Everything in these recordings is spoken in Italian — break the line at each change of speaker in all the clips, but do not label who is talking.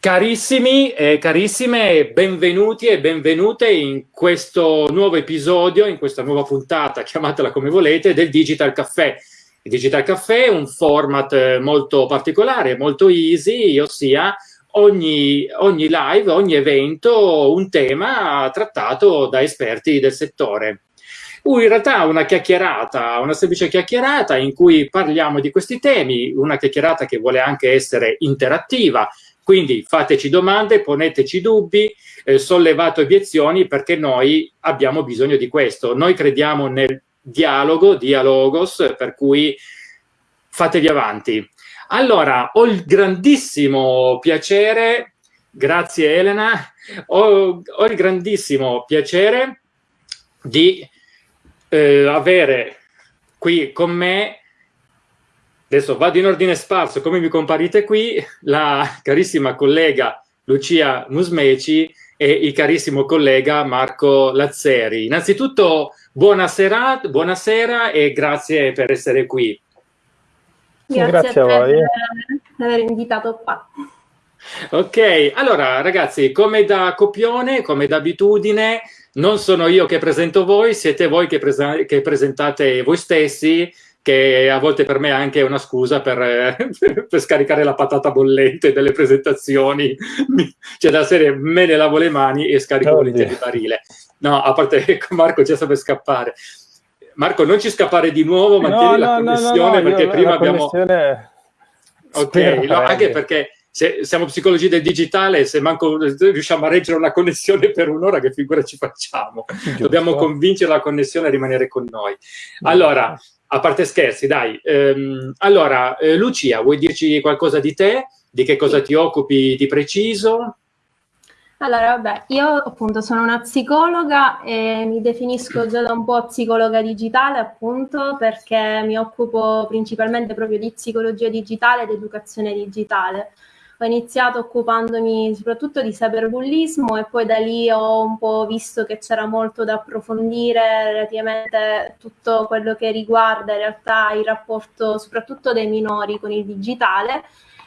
Carissimi e carissime, benvenuti e benvenute in questo nuovo episodio, in questa nuova puntata, chiamatela come volete, del Digital Caffè. Il Digital Caffè è un format eh, molto particolare, molto easy, ossia ogni, ogni live, ogni evento, un tema trattato da esperti del settore. Uh, in realtà una chiacchierata, una semplice chiacchierata in cui parliamo di questi temi, una chiacchierata che vuole anche essere interattiva, quindi fateci domande, poneteci dubbi, eh, sollevate obiezioni perché noi abbiamo bisogno di questo. Noi crediamo nel dialogo, dialogos, per cui fatevi avanti. Allora, ho il grandissimo piacere, grazie Elena, ho, ho il grandissimo piacere di eh, avere qui con me Adesso vado in ordine sparso, come mi comparite qui, la carissima collega Lucia Musmeci e il carissimo collega Marco Lazzeri. Innanzitutto buonasera, buonasera e grazie per essere qui.
Grazie, grazie a, a voi per aver invitato qua.
Ok, allora ragazzi, come da copione, come d'abitudine, non sono io che presento voi, siete voi che, prese che presentate voi stessi, che a volte per me è anche una scusa per, per scaricare la patata bollente delle presentazioni, cioè da serie me ne lavo le mani e scarico volentieri il barile. No, a parte che Marco già sa per scappare. Marco, non ci scappare di nuovo, mantieni no, la no, connessione no, perché prima abbiamo... Ok, no, anche perché se siamo psicologi del digitale, se manco riusciamo a reggere una connessione per un'ora, che figura ci facciamo? Giusto. Dobbiamo convincere la connessione a rimanere con noi. Allora, a parte scherzi, dai. Ehm, allora, eh, Lucia, vuoi dirci qualcosa di te? Di che cosa ti occupi di preciso?
Allora, vabbè, io appunto sono una psicologa e mi definisco già da un po' psicologa digitale, appunto, perché mi occupo principalmente proprio di psicologia digitale ed educazione digitale ho iniziato occupandomi soprattutto di cyberbullismo e poi da lì ho un po' visto che c'era molto da approfondire relativamente tutto quello che riguarda in realtà il rapporto soprattutto dei minori con il digitale.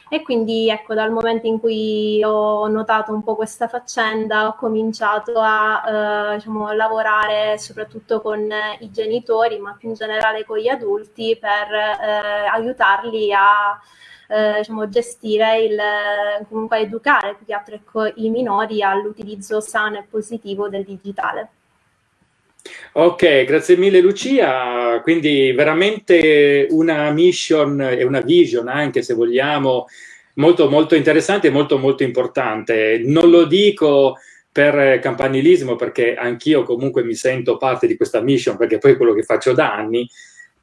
E quindi ecco dal momento in cui ho notato un po' questa faccenda ho cominciato a eh, diciamo, lavorare soprattutto con i genitori ma più in generale con gli adulti per eh, aiutarli a eh, diciamo, gestire il, comunque educare più che altro ecco, i minori all'utilizzo sano e positivo del digitale.
Ok, grazie mille Lucia, quindi veramente una mission e una vision anche se vogliamo molto molto interessante e molto molto importante. Non lo dico per campanilismo perché anch'io comunque mi sento parte di questa mission perché poi è quello che faccio da anni,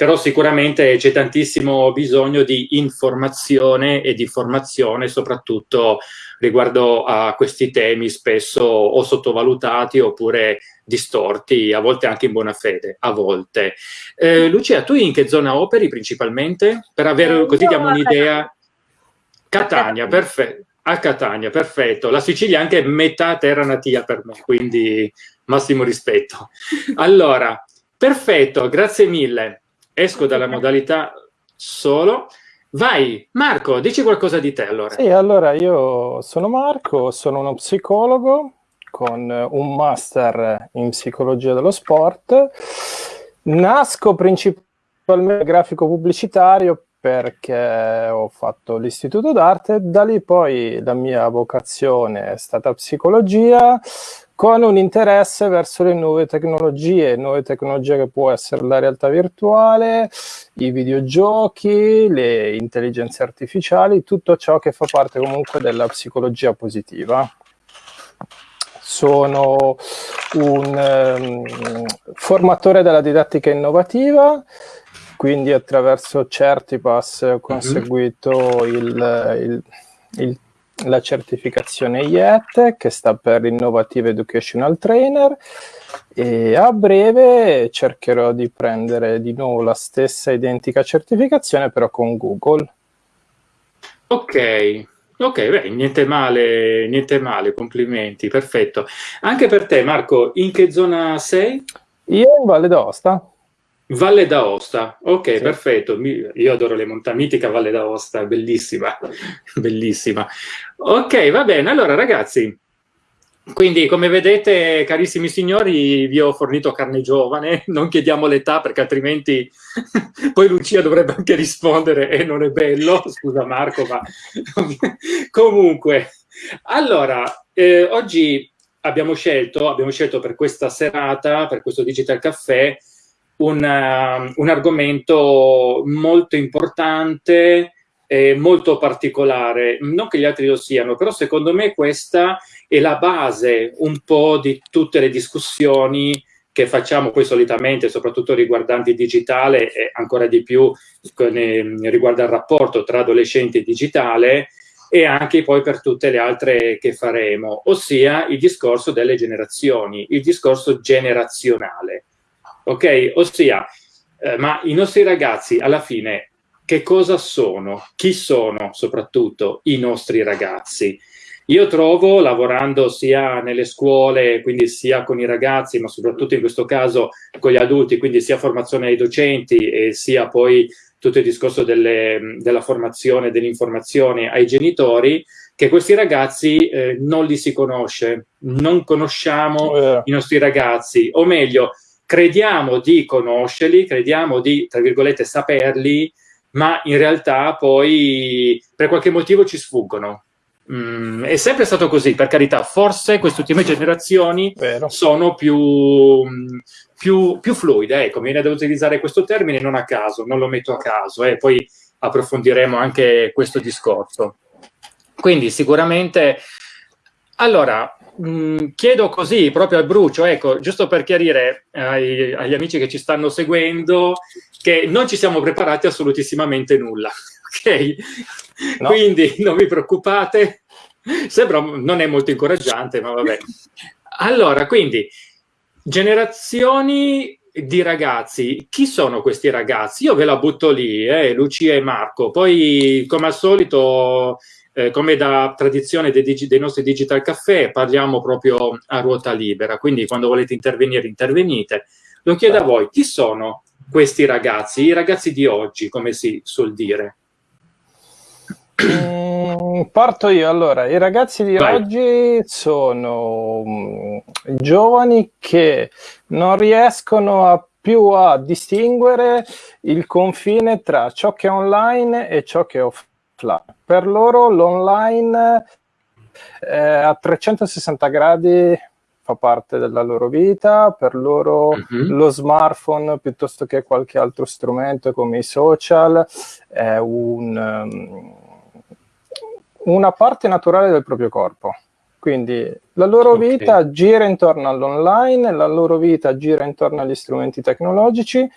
però sicuramente c'è tantissimo bisogno di informazione e di formazione, soprattutto riguardo a questi temi spesso o sottovalutati oppure distorti, a volte anche in buona fede, a volte. Eh, Lucia, tu in che zona operi principalmente? Per avere, così diamo un'idea. Catania, perfetto. A Catania, perfetto. La Sicilia è anche metà terra natia per me, quindi massimo rispetto. Allora, perfetto, grazie mille esco dalla modalità solo. Vai, Marco, dici qualcosa di te allora.
Sì, allora io sono Marco, sono uno psicologo con un master in psicologia dello sport. Nasco principalmente grafico pubblicitario perché ho fatto l'istituto d'arte, da lì poi la mia vocazione è stata psicologia, con un interesse verso le nuove tecnologie, nuove tecnologie che può essere la realtà virtuale, i videogiochi, le intelligenze artificiali, tutto ciò che fa parte comunque della psicologia positiva. Sono un um, formatore della didattica innovativa, quindi attraverso Certipass ho mhm. conseguito il, il, il la certificazione IET che sta per Innovative Educational Trainer e a breve cercherò di prendere di nuovo la stessa identica certificazione però con Google.
Ok, ok, beh, niente male, niente male, complimenti, perfetto. Anche per te Marco, in che zona sei?
Io in Valle d'Aosta.
Valle d'Aosta, ok, sì. perfetto. Io adoro le montagne, mitica Valle d'Aosta, bellissima, bellissima. Ok, va bene. Allora, ragazzi, quindi, come vedete, carissimi signori, vi ho fornito carne giovane, non chiediamo l'età perché altrimenti poi Lucia dovrebbe anche rispondere e non è bello, scusa Marco, ma comunque. Allora, eh, oggi abbiamo scelto, abbiamo scelto per questa serata, per questo Digital Caffè, un, uh, un argomento molto importante, molto particolare, non che gli altri lo siano, però secondo me questa è la base un po' di tutte le discussioni che facciamo poi solitamente, soprattutto riguardanti il digitale e ancora di più riguardo al rapporto tra adolescenti e digitale e anche poi per tutte le altre che faremo, ossia il discorso delle generazioni, il discorso generazionale. Ok? Ossia, eh, ma i nostri ragazzi alla fine che cosa sono, chi sono soprattutto i nostri ragazzi. Io trovo, lavorando sia nelle scuole, quindi sia con i ragazzi, ma soprattutto in questo caso con gli adulti, quindi sia formazione ai docenti e sia poi tutto il discorso delle, della formazione, dell'informazione ai genitori, che questi ragazzi eh, non li si conosce, non conosciamo oh, i nostri ragazzi, o meglio, crediamo di conoscerli, crediamo di, tra virgolette, saperli, ma in realtà poi per qualche motivo ci sfuggono. Mm, è sempre stato così, per carità, forse queste ultime generazioni Vero. sono più, più, più, fluide, ecco, mi viene da utilizzare questo termine non a caso, non lo metto a caso, e eh, poi approfondiremo anche questo discorso. Quindi sicuramente, allora, mh, mm, chiedo così, proprio al brucio, ecco, giusto per chiarire ai, agli amici che ci stanno seguendo, che non ci siamo preparati assolutissimamente nulla, ok? No. Quindi non vi preoccupate, sembra, non è molto incoraggiante, ma vabbè. Allora, quindi, generazioni di ragazzi, chi sono questi ragazzi? Io ve la butto lì, eh, Lucia e Marco, poi come al solito, eh, come da tradizione dei, dei, nostri Digital Caffè, parliamo proprio a ruota libera, quindi quando volete intervenire, intervenite. Lo chiedo a voi, chi sono questi ragazzi, i ragazzi di oggi, come si suol dire?
Mm, parto io, allora, i ragazzi di Vai. oggi sono mm, giovani che non riescono a più a distinguere il confine tra ciò che è online e ciò che è offline. Per loro l'online eh, a 360 gradi fa parte della loro vita, per loro uh mhm. -huh. lo smartphone piuttosto che qualche altro strumento come i social è un, um, una parte naturale del proprio corpo. Quindi la loro okay. vita gira intorno all'online, la loro vita gira intorno agli strumenti tecnologici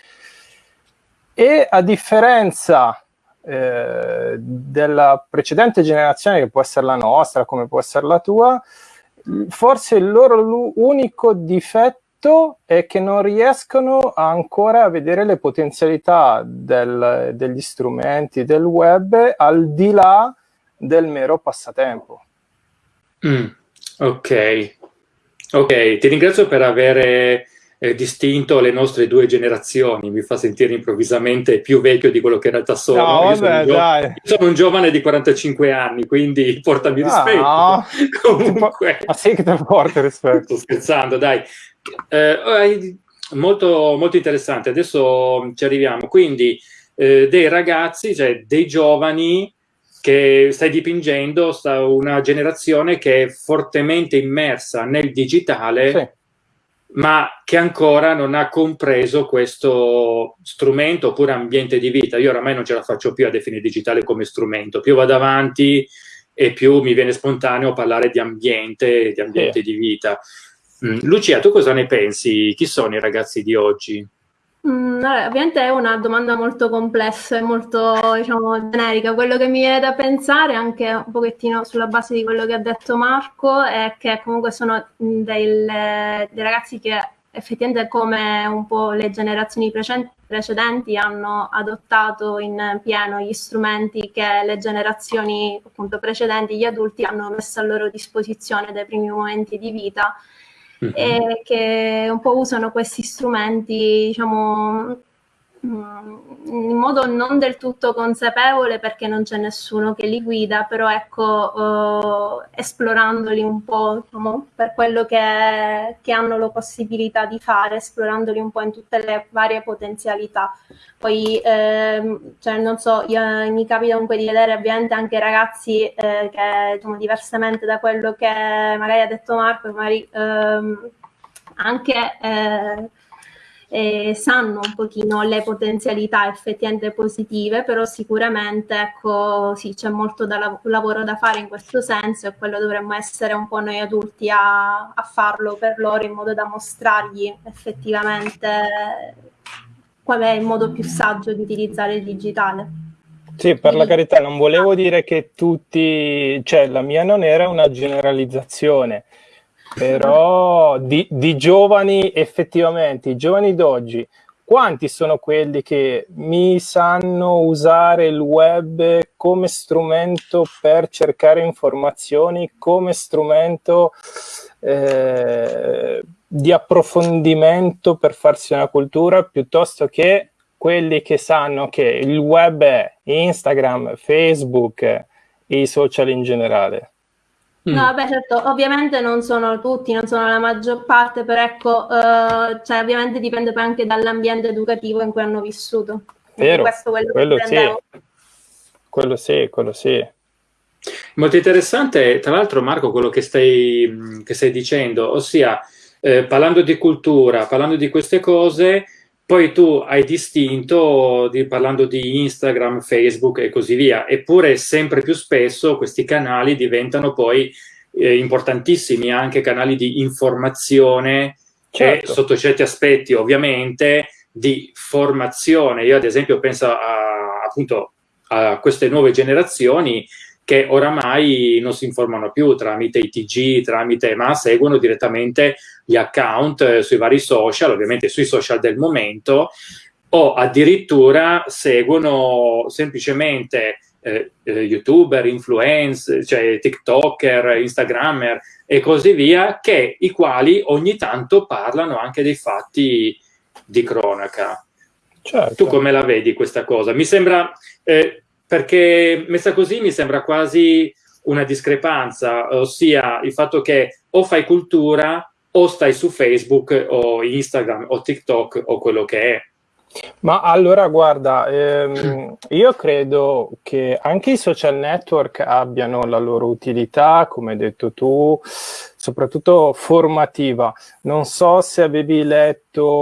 e a differenza eh, della precedente generazione, che può essere la nostra, come può essere la tua, forse il loro unico difetto è che non riescono ancora a vedere le potenzialità del, degli strumenti del web al di là del mero passatempo.
Mm, ok, ok, ti ringrazio per avere eh, distinto le nostre due generazioni, mi fa sentire improvvisamente più vecchio di quello che in realtà sono. No, vabbè, sono io sono un giovane di 45 anni, quindi portami no, rispetto. No.
Comunque... Ma sì che ti porta rispetto.
Sto scherzando, dai. Eh, molto, molto interessante, adesso ci arriviamo. Quindi eh, dei ragazzi, cioè dei giovani che stai dipingendo sta una generazione che è fortemente immersa nel digitale, sì. Ma che ancora non ha compreso questo strumento oppure ambiente di vita. Io oramai non ce la faccio più a definire digitale come strumento, più vado avanti e più mi viene spontaneo parlare di ambiente, di ambiente sì. di vita. Mm. Lucia, tu cosa ne pensi? Chi sono i ragazzi di oggi?
Mm, vabbè, ovviamente è una domanda molto complessa e molto diciamo, generica. Quello che mi viene da pensare, anche un pochettino sulla base di quello che ha detto Marco, è che comunque sono mm, dei, dei ragazzi che effettivamente come un po' le generazioni precedenti hanno adottato in pieno gli strumenti che le generazioni appunto precedenti, gli adulti hanno messo a loro disposizione dai primi momenti di vita e che un po' usano questi strumenti, diciamo, mm, in modo non del tutto consapevole perché non c'è nessuno che li guida, però ecco, eh, esplorandoli un po' diciamo, per quello che, che, hanno la possibilità di fare, esplorandoli un po' in tutte le varie potenzialità. Poi, eh, cioè, non so, io, mi capita comunque di vedere ovviamente anche ragazzi eh, che, diciamo, diversamente da quello che magari ha detto Marco, magari ehm, anche eh, sanno un pochino le potenzialità effettivamente positive, però sicuramente ecco, sì, c'è molto da lav lavoro da fare in questo senso e quello dovremmo essere un po' noi adulti a, a farlo per loro in modo da mostrargli effettivamente qual è il modo più saggio di utilizzare il digitale.
Sì, per la carità, non volevo dire che tutti, cioè la mia non era una generalizzazione, però di, di giovani effettivamente, i giovani d'oggi, quanti sono quelli che mi sanno usare il web come strumento per cercare informazioni, come strumento eh, di approfondimento per farsi una cultura, piuttosto che quelli che sanno che il web è Instagram, Facebook e i social in generale.
No, mm. vabbè, certo, ovviamente non sono tutti, non sono la maggior parte, però ecco, eh, cioè, ovviamente dipende poi anche dall'ambiente educativo in cui hanno vissuto.
Vero, questo quello, quello sì, quello sì, quello sì.
Molto interessante, tra l'altro Marco, quello che stai, che stai dicendo, ossia eh, parlando di cultura, parlando di queste cose, poi tu hai distinto di, parlando di Instagram, Facebook e così via, eppure sempre più spesso questi canali diventano poi eh, importantissimi, anche canali di informazione certo. e sotto certi aspetti ovviamente di formazione. Io ad esempio penso a, appunto a queste nuove generazioni che oramai non si informano più tramite i TG, tramite, ma seguono direttamente gli account eh, sui vari social, ovviamente sui social del momento, o addirittura seguono semplicemente eh, eh, youtuber, influencer, cioè tiktoker, instagrammer e così via, che i quali ogni tanto parlano anche dei fatti di cronaca. Certo. Tu come la vedi questa cosa? Mi sembra, eh, perché messa così mi sembra quasi una discrepanza, ossia il fatto che o fai cultura o stai su Facebook o Instagram o TikTok o quello che è.
Ma allora guarda, ehm, io credo che anche i social network abbiano la loro utilità, come hai detto tu, soprattutto formativa. Non so se avevi letto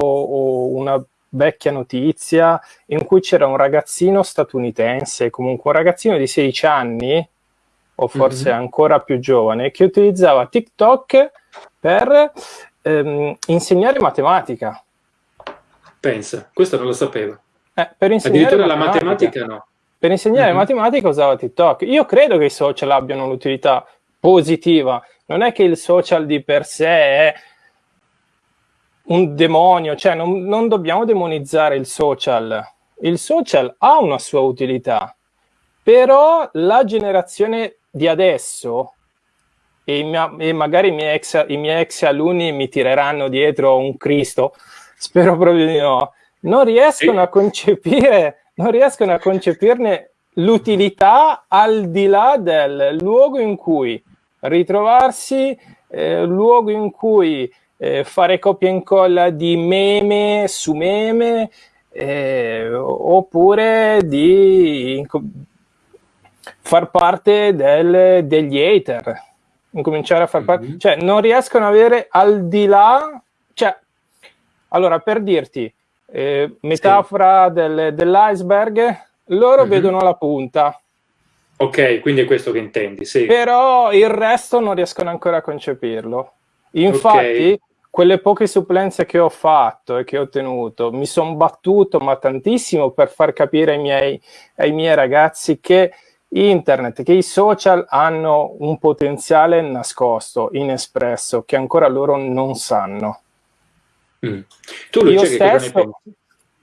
una vecchia notizia in cui c'era un ragazzino statunitense, comunque un ragazzino di 16 anni, o forse mm -hmm. ancora più giovane, che utilizzava TikTok per ehm, insegnare matematica.
Pensa, questo non lo sapevo.
Eh, per insegnare
Addirittura matematica, la matematica no.
Per insegnare mm -hmm. matematica usava TikTok. Io credo che i social abbiano un'utilità positiva. Non è che il social di per sé è un demonio, cioè non, non dobbiamo demonizzare il social. Il social ha una sua utilità, però la generazione di adesso, e, mia, e magari i miei, ex, i miei ex alunni mi tireranno dietro un Cristo, spero proprio di no, non riescono a concepire, non riescono a concepirne l'utilità al di là del luogo in cui ritrovarsi, eh, luogo in cui eh, fare copia e incolla di meme su meme, eh, oppure di far parte del, degli hater, incominciare a far parte, mm -hmm. cioè non riescono ad avere al di là, cioè, allora per dirti, eh, metafora sì. del, dell'iceberg, loro mm -hmm. vedono la punta.
Ok, quindi è questo che intendi, sì.
Però il resto non riescono ancora a concepirlo. Infatti, okay quelle poche supplenze che ho fatto e che ho tenuto, mi sono battuto ma tantissimo per far capire ai miei, ai miei ragazzi che internet, che i social hanno un potenziale nascosto, inespresso, che ancora loro non sanno.
Mm. Tu Lucia, stesso...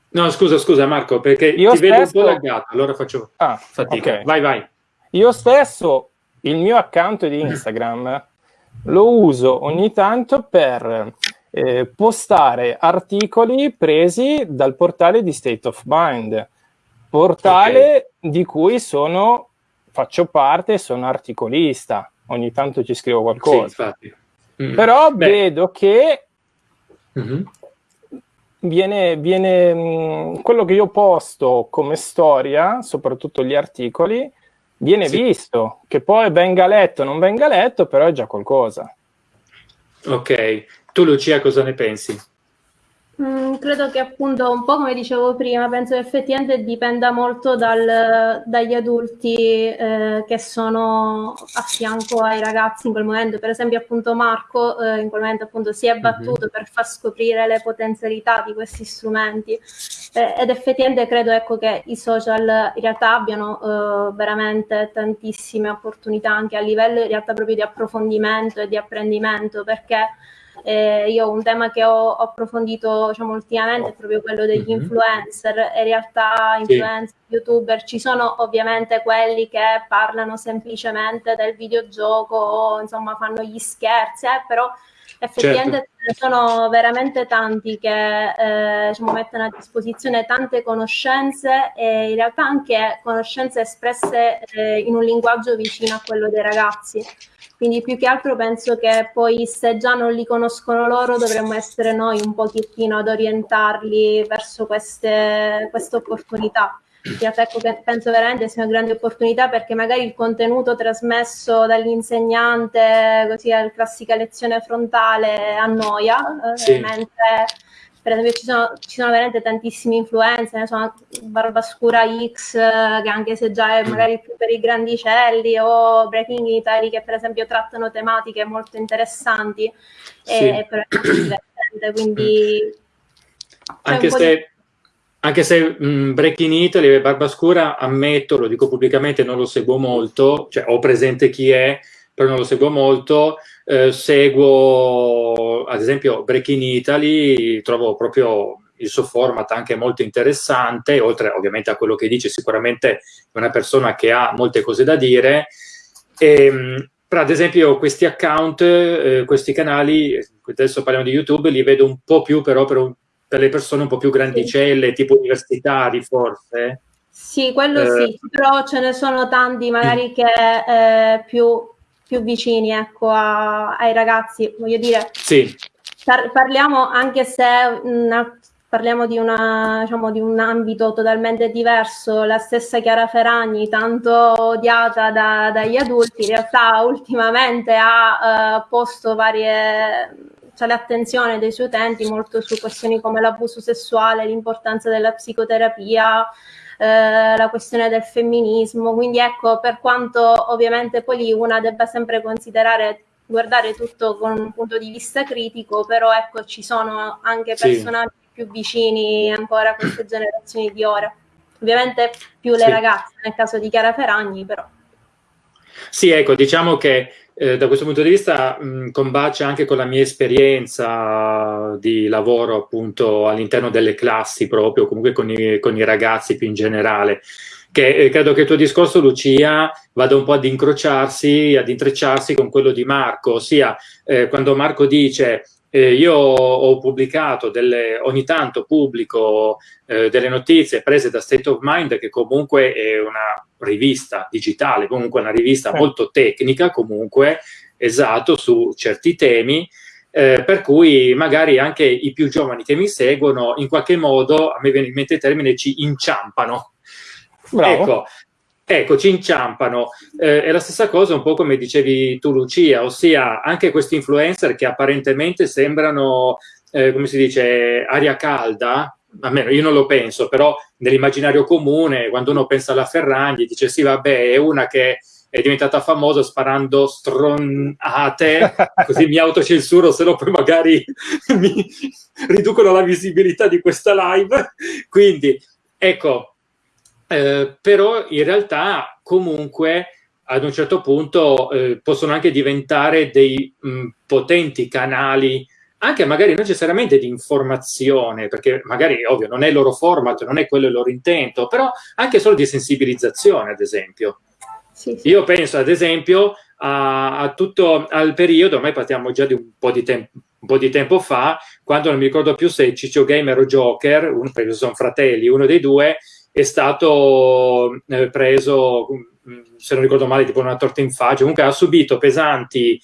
No, scusa, scusa Marco, perché io ti stesso... vedo un po' laggato, allora faccio ah, fatica. Okay. Vai, vai.
Io stesso, il mio account di Instagram lo uso ogni tanto per eh, postare articoli presi dal portale di State of Mind, portale okay. di cui sono, faccio parte, sono articolista, ogni tanto ci scrivo qualcosa. Sì, mm. Però Beh. vedo che mm-hmm. viene, viene mh, mm, quello che io posto come storia, soprattutto gli articoli, viene sì. visto, che poi venga letto o non venga letto, però è già qualcosa.
Ok, tu Lucia cosa ne pensi?
Mm, credo che appunto un po' come dicevo prima, penso che effettivamente dipenda molto dal, dagli adulti eh, che sono a fianco ai ragazzi in quel momento. Per esempio appunto Marco eh, in quel momento appunto si è mhm. battuto mm-hmm. per far scoprire le potenzialità di questi strumenti eh, ed effettivamente credo ecco, che i social in realtà abbiano eh, veramente tantissime opportunità anche a livello in realtà proprio di approfondimento e di apprendimento perché eh, io un tema che ho, ho approfondito diciamo, ultimamente è proprio quello degli mm-hmm. influencer. In realtà influencer, sì. youtuber, ci sono ovviamente quelli che parlano semplicemente del videogioco o insomma fanno gli scherzi, eh, però effettivamente certo. sono veramente tanti che eh, diciamo, mettono a disposizione tante conoscenze e in realtà anche conoscenze espresse eh, in un linguaggio vicino a quello dei ragazzi. Quindi più che altro penso che poi se già non li conoscono loro dovremmo essere noi un pochettino ad orientarli verso queste, queste opportunità. Ecco che penso veramente sia una grande opportunità perché magari il contenuto trasmesso dall'insegnante, così la classica lezione frontale, annoia, sì. eh, mentre per esempio ci sono, ci sono veramente tantissimi influencer, ne sono Barbascura X, che anche se già è magari più per i grandicelli, o Breaking Italy, che per esempio trattano tematiche molto interessanti, sì. e però è molto divertente, quindi...
Anche se. Anche se mh, Breaking Italy e Barbascura, ammetto, lo dico pubblicamente, non lo seguo molto, cioè ho presente chi è, però non lo seguo molto, eh, seguo ad esempio Breaking Italy, trovo proprio il suo format anche molto interessante, oltre ovviamente a quello che dice, sicuramente è una persona che ha molte cose da dire. E, ehm, però ad esempio questi account, eh, questi canali, adesso parliamo di YouTube, li vedo un po' più però per, un, per le persone un po' più grandicelle, tipo universitari forse.
Sì, quello eh, sì, però ce ne sono tanti magari che eh, più più vicini ecco, a, ai ragazzi. Voglio dire,
sì.
par parliamo anche se una, parliamo di, una, diciamo, di, un ambito totalmente diverso, la stessa Chiara Ferragni, tanto odiata da, dagli adulti, in realtà ultimamente ha uh, posto varie cioè l'attenzione dei suoi utenti molto su questioni come l'abuso sessuale, l'importanza della psicoterapia, eh, la questione del femminismo, quindi ecco, per quanto ovviamente poi lì una debba sempre considerare guardare tutto con un punto di vista critico, però ecco, ci sono anche personaggi sì. più vicini ancora a queste generazioni di ora. Ovviamente più le sì. ragazze, nel caso di Chiara Ferragni, però.
Sì, ecco, diciamo che eh, da questo punto di vista mh, combacia anche con la mia esperienza di lavoro appunto all'interno delle classi proprio, comunque con i, con i ragazzi più in generale. Che, eh, credo che il tuo discorso, Lucia, vada un po' ad incrociarsi, ad intrecciarsi con quello di Marco, ossia eh, quando Marco dice eh, io ho pubblicato delle, ogni tanto pubblico eh, delle notizie prese da State of Mind, che comunque è una rivista digitale, comunque una rivista molto tecnica, comunque esatto, su certi temi, eh, per cui magari anche i più giovani che mi seguono, in qualche modo, a me viene in mente il termine, ci inciampano. Bravo. Ecco, Ecco, ci inciampano. Eh, è la stessa cosa un po' come dicevi tu Lucia, ossia anche questi influencer che apparentemente sembrano, eh, come si dice, aria calda, almeno io non lo penso, però nell'immaginario comune, quando uno pensa alla Ferragni, dice sì vabbè, è una che è diventata famosa sparando stronate, così mi autocensuro, se no poi magari mi riducono la visibilità di questa live. Quindi, ecco, eh, però in realtà comunque ad un certo punto eh, possono anche diventare dei mh, potenti canali anche magari non necessariamente di informazione, perché magari ovvio non è il loro format, non è quello il loro intento, però anche solo di sensibilizzazione, ad esempio. Sì, sì. Io penso, ad esempio, a, a, tutto al periodo, ormai parliamo già di un po' di tempo, po' di tempo fa, quando non mi ricordo più se Ciccio Gamer o Joker, uno, perché sono fratelli, uno dei due, è stato eh, preso, mm, se non ricordo male, tipo una torta in faccia, comunque ha subito pesanti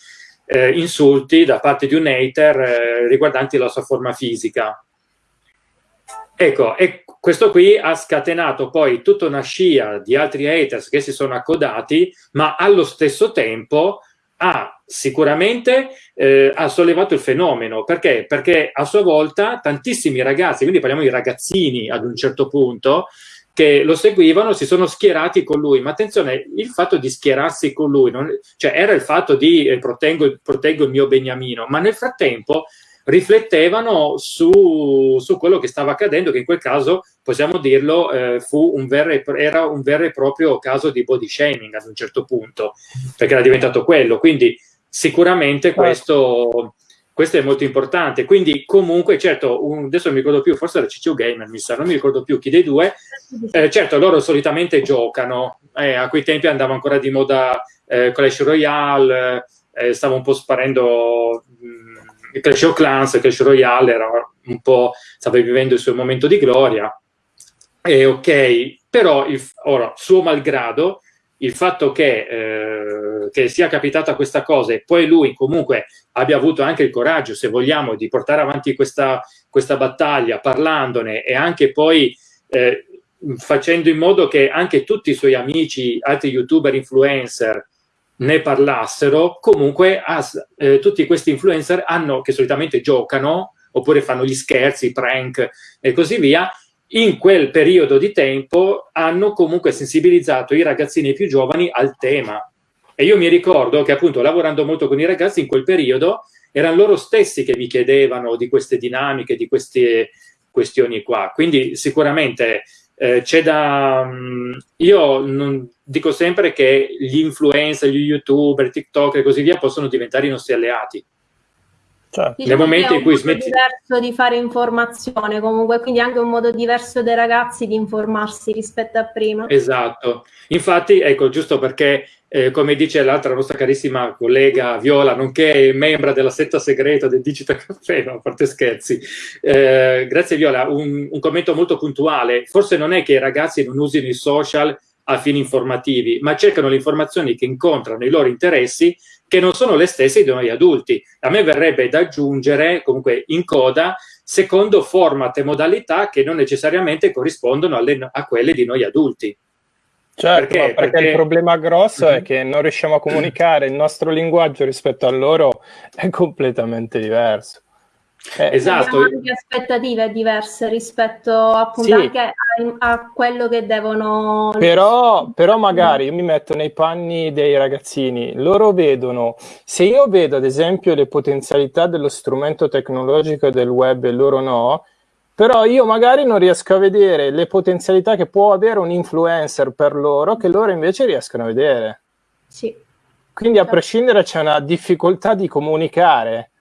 eh, insulti da parte di un hater eh, riguardanti la sua forma fisica. Ecco, e questo qui ha scatenato poi tutta una scia di altri haters che si sono accodati, ma allo stesso tempo ha sicuramente eh, ha sollevato il fenomeno. Perché? Perché a sua volta tantissimi ragazzi, quindi parliamo di ragazzini ad un certo punto, che lo seguivano si sono schierati con lui, ma attenzione, il fatto di schierarsi con lui, non, cioè era il fatto di eh, proteggo, proteggo, il mio beniamino, ma nel frattempo riflettevano su, su, quello che stava accadendo, che in quel caso, possiamo dirlo, eh, fu un vero e, era un vero e proprio caso di body shaming ad un certo punto, perché era diventato quello. Quindi sicuramente certo. questo questo è molto importante. Quindi, comunque, certo, un, adesso non mi ricordo più, forse era CCU Gamer, mi sa, non mi ricordo più chi dei due. Eh, certo, loro solitamente giocano, eh, a quei tempi andava ancora di moda eh, Clash Royale, eh, stava un po' sparendo mh, mm, Clash of Clans, Clash Royale era un po', stava vivendo il suo momento di gloria. E ok, però, il, ora, suo malgrado, il fatto che, eh, che, sia capitata questa cosa e poi lui comunque abbia avuto anche il coraggio, se vogliamo, di portare avanti questa, questa battaglia parlandone e anche poi eh, facendo in modo che anche tutti i suoi amici, altri youtuber, influencer ne parlassero, comunque as, eh, tutti questi influencer hanno, che solitamente giocano oppure fanno gli scherzi, prank e così via, in quel periodo di tempo hanno comunque sensibilizzato i ragazzini più giovani al tema. E io mi ricordo che appunto lavorando molto con i ragazzi in quel periodo erano loro stessi che mi chiedevano di queste dinamiche, di queste questioni qua. Quindi sicuramente eh, c'è da... Mm, io non, dico sempre che gli influencer, gli youtuber, TikTok e così via possono diventare i nostri alleati
Certo. Diciamo Nel momento in cui smetti... diverso di fare informazione comunque, quindi anche un modo diverso dei ragazzi di informarsi rispetto a prima.
Esatto. Infatti, ecco, giusto perché, eh, come dice l'altra nostra carissima collega Viola, nonché membra della setta segreta del Digital Caffè, no, a parte scherzi, eh, grazie Viola, un, un commento molto puntuale. Forse non è che i ragazzi non usino i social a fini informativi, ma cercano le informazioni che incontrano i loro interessi che non sono le stesse di noi adulti. A me verrebbe da aggiungere, comunque in coda, secondo format e modalità che non necessariamente corrispondono alle, a quelle di noi adulti.
Certo, perché? perché, perché il problema grosso è mhm. che non riusciamo a comunicare, il nostro linguaggio rispetto a loro è completamente diverso.
Eh, esatto. anche aspettative diverse rispetto appunto sì. a, a, quello che devono...
Però, però magari io mi metto nei panni dei ragazzini, loro vedono, se io vedo ad esempio le potenzialità dello strumento tecnologico del web e loro no, però io magari non riesco a vedere le potenzialità che può avere un influencer per loro che loro invece riescono a vedere.
Sì.
Quindi a prescindere c'è una difficoltà di comunicare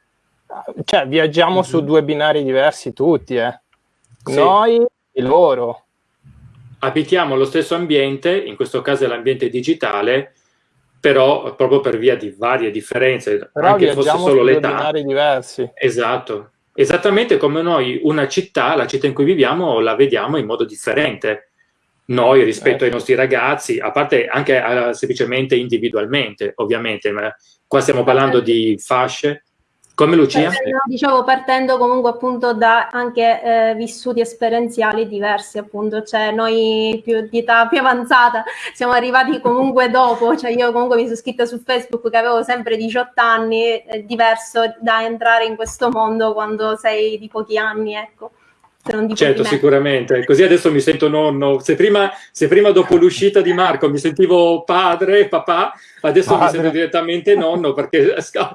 cioè viaggiamo mm -hmm. su mhm. due binari diversi tutti, eh. Sì. Noi e loro.
Abitiamo lo stesso ambiente, in questo caso è l'ambiente digitale, però proprio per via di varie differenze, però anche fosse solo l'età.
diversi.
Esatto. Esattamente come noi una città, la città in cui viviamo, la vediamo in modo differente. Noi rispetto eh. ai nostri ragazzi, a parte anche uh, semplicemente individualmente, ovviamente, ma qua stiamo parlando di fasce, come Lucia?
Partendo, dicevo, partendo comunque appunto da anche eh, vissuti esperienziali diversi, appunto, cioè noi più di età più avanzata siamo arrivati comunque dopo, cioè io comunque mi sono scritta su Facebook che avevo sempre 18 anni, è diverso da entrare in questo mondo quando sei di pochi anni, ecco
certo, sicuramente. Così adesso mi sento nonno. Se prima, se prima dopo l'uscita di Marco mi sentivo padre, papà, adesso padre. mi sento direttamente nonno perché sa,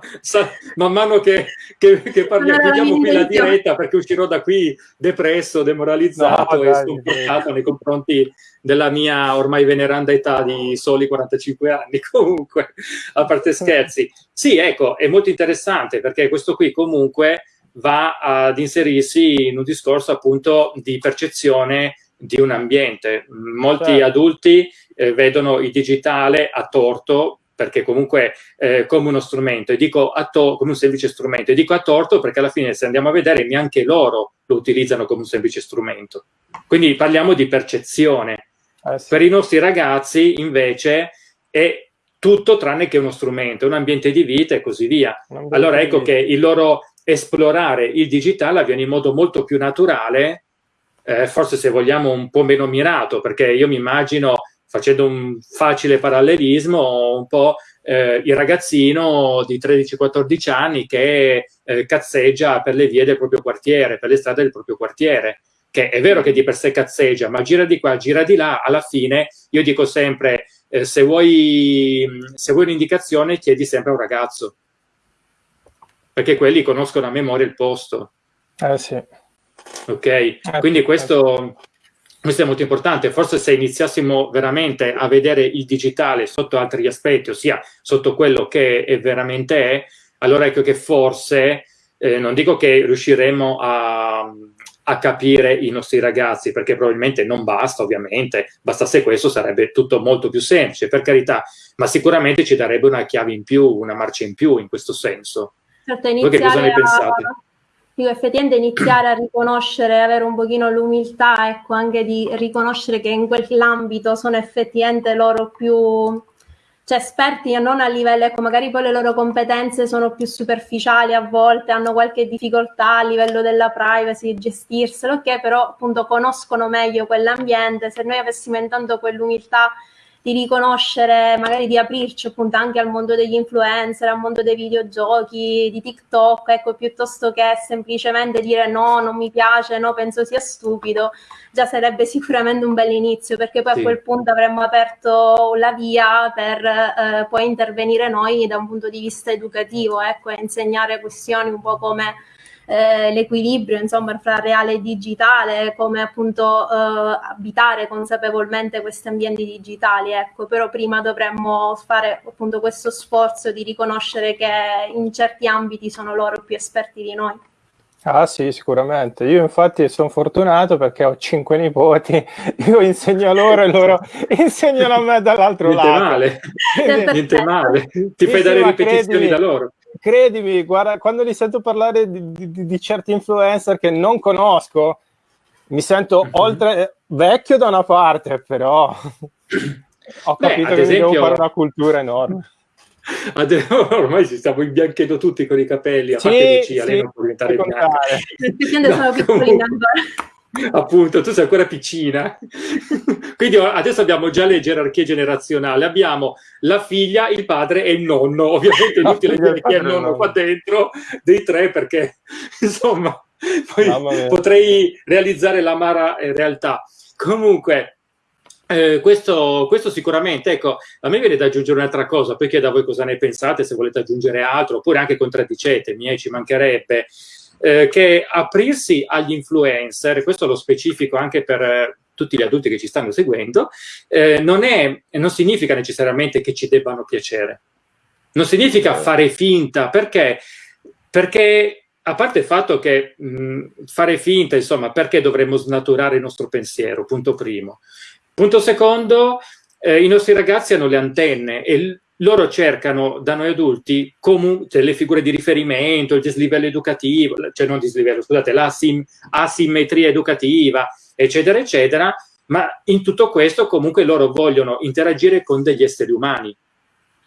man mano che, che, che parliamo, chiudiamo qui la diretta perché uscirò da qui depresso, demoralizzato no, e sconfortato nei confronti della mia ormai veneranda età di soli 45 anni. Comunque, a parte scherzi. Sì, ecco, è molto interessante perché questo qui comunque va ad inserirsi in un discorso appunto di percezione di un ambiente. Molti certo. adulti eh, vedono il digitale a torto perché comunque eh, come uno strumento, e dico a to- come un semplice strumento, e dico a torto perché alla fine se andiamo a vedere neanche loro lo utilizzano come un semplice strumento. Quindi parliamo di percezione. Eh sì. Per i nostri ragazzi invece è tutto tranne che uno strumento, un ambiente di vita e così via. Allora ecco che il loro esplorare il digitale avviene in modo molto più naturale, eh, forse se vogliamo un po' meno mirato, perché io mi immagino, facendo un facile parallelismo, un po' eh, il ragazzino di 13-14 anni che eh, cazzeggia per le vie del proprio quartiere, per le strade del proprio quartiere che è vero che di per sé cazzeggia, ma gira di qua, gira di là, alla fine io dico sempre, eh, se, vuoi, se vuoi un'indicazione chiedi sempre a un ragazzo, perché quelli conoscono a memoria il posto.
Eh sì.
Ok, eh, quindi questo, questo è molto importante. Forse se iniziassimo veramente a vedere il digitale sotto altri aspetti, ossia sotto quello che è veramente è, allora ecco che forse, eh, non dico che riusciremo a, a capire i nostri ragazzi, perché probabilmente non basta, ovviamente, bastasse questo sarebbe tutto molto più semplice, per carità, ma sicuramente ci darebbe una chiave in più, una marcia in più in questo senso.
Certo, Voi che cosa ne pensate? Dico, effettivamente iniziare a riconoscere, avere un pochino l'umiltà, ecco, anche di riconoscere che in quell'ambito sono effettivamente loro più cioè esperti non a livello, ecco, magari poi le loro competenze sono più superficiali a volte, hanno qualche difficoltà a livello della privacy, gestirselo, ok, però appunto conoscono meglio quell'ambiente, se noi avessimo intanto quell'umiltà di riconoscere, magari di aprirci appunto anche al mondo degli influencer, al mondo dei videogiochi, di TikTok, ecco, piuttosto che semplicemente dire no, non mi piace, no, penso sia stupido, già sarebbe sicuramente un bel inizio, perché poi sì. a quel punto avremmo aperto la via per eh, poi intervenire noi da un punto di vista educativo, ecco, e insegnare questioni un po' come eh, l'equilibrio insomma fra reale e digitale, come appunto eh, abitare consapevolmente questi ambienti digitali, ecco, però prima dovremmo fare appunto questo sforzo di riconoscere che in certi ambiti sono loro più esperti di noi.
Ah sì, sicuramente. Io infatti sono fortunato perché ho cinque nipoti, io insegno a loro e loro insegnano a me dall'altro
lato.
Male.
Niente male, ti fai dare ripetizioni credimi, da loro
credimi, guarda, quando li sento parlare di, di, di certi influencer che non conosco, mi sento mm-hmm. oltre vecchio da una parte, però ho capito Beh, che esempio... devo fare una cultura enorme.
Ormai ci stiamo imbianchendo tutti con i capelli, a sì, parte Lucia, sì, lei non può diventare bianca. No, appunto, tu sei ancora piccina. Quindi adesso abbiamo già le gerarchie generazionali. Abbiamo la figlia, il padre e il nonno. Ovviamente inutile dire chi è il nonno qua dentro, dei tre, perché insomma, potrei realizzare l'amara eh, realtà. Comunque, eh, questo, questo, sicuramente, ecco, a me viene da aggiungere un'altra cosa, poi chiedo a voi cosa ne pensate, se volete aggiungere altro, oppure anche contraddicetemi, eh, ci mancherebbe eh, che aprirsi agli influencer, questo lo specifico anche per eh, tutti gli adulti che ci stanno seguendo, eh, non, è, non significa necessariamente che ci debbano piacere. Non significa fare finta, perché? Perché a parte il fatto che mh, fare finta, insomma, perché dovremmo snaturare il nostro pensiero, punto primo. Punto secondo, eh, i nostri ragazzi hanno le antenne e loro cercano da noi adulti cioè, le figure di riferimento, il dislivello educativo, cioè non dislivello, scusate, l'asimmetria educativa, eccetera, eccetera, ma in tutto questo comunque loro vogliono interagire con degli esseri umani,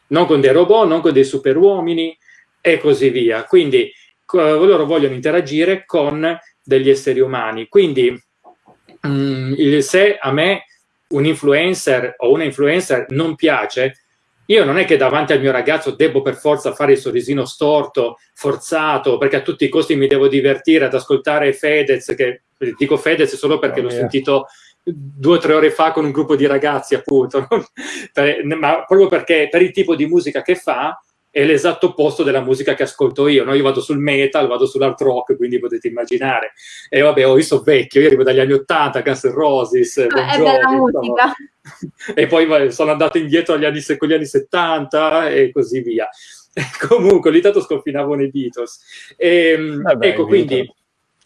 non con dei robot, non con dei superuomini e così via. Quindi loro vogliono interagire con degli esseri umani. Quindi mh, mm, se a me un influencer o una influencer non piace, io non è che davanti al mio ragazzo devo per forza fare il sorrisino storto, forzato, perché a tutti i costi mi devo divertire ad ascoltare Fedez, che dico Fedez solo perché oh, l'ho sentito due o tre ore fa con un gruppo di ragazzi, appunto, ma proprio perché per il tipo di musica che fa, è l'esatto opposto della musica che ascolto io. No? Io vado sul metal, vado sull'art rock, quindi potete immaginare. E vabbè, oh, io sono vecchio, io arrivo dagli anni 80, Guns N' Roses,
bon Jovi, è bella musica.
E poi sono andato indietro agli anni, con gli anni 70 e così via. Comunque, ogni tanto sconfinavo nei Beatles. E, Vabbè, ecco, quindi...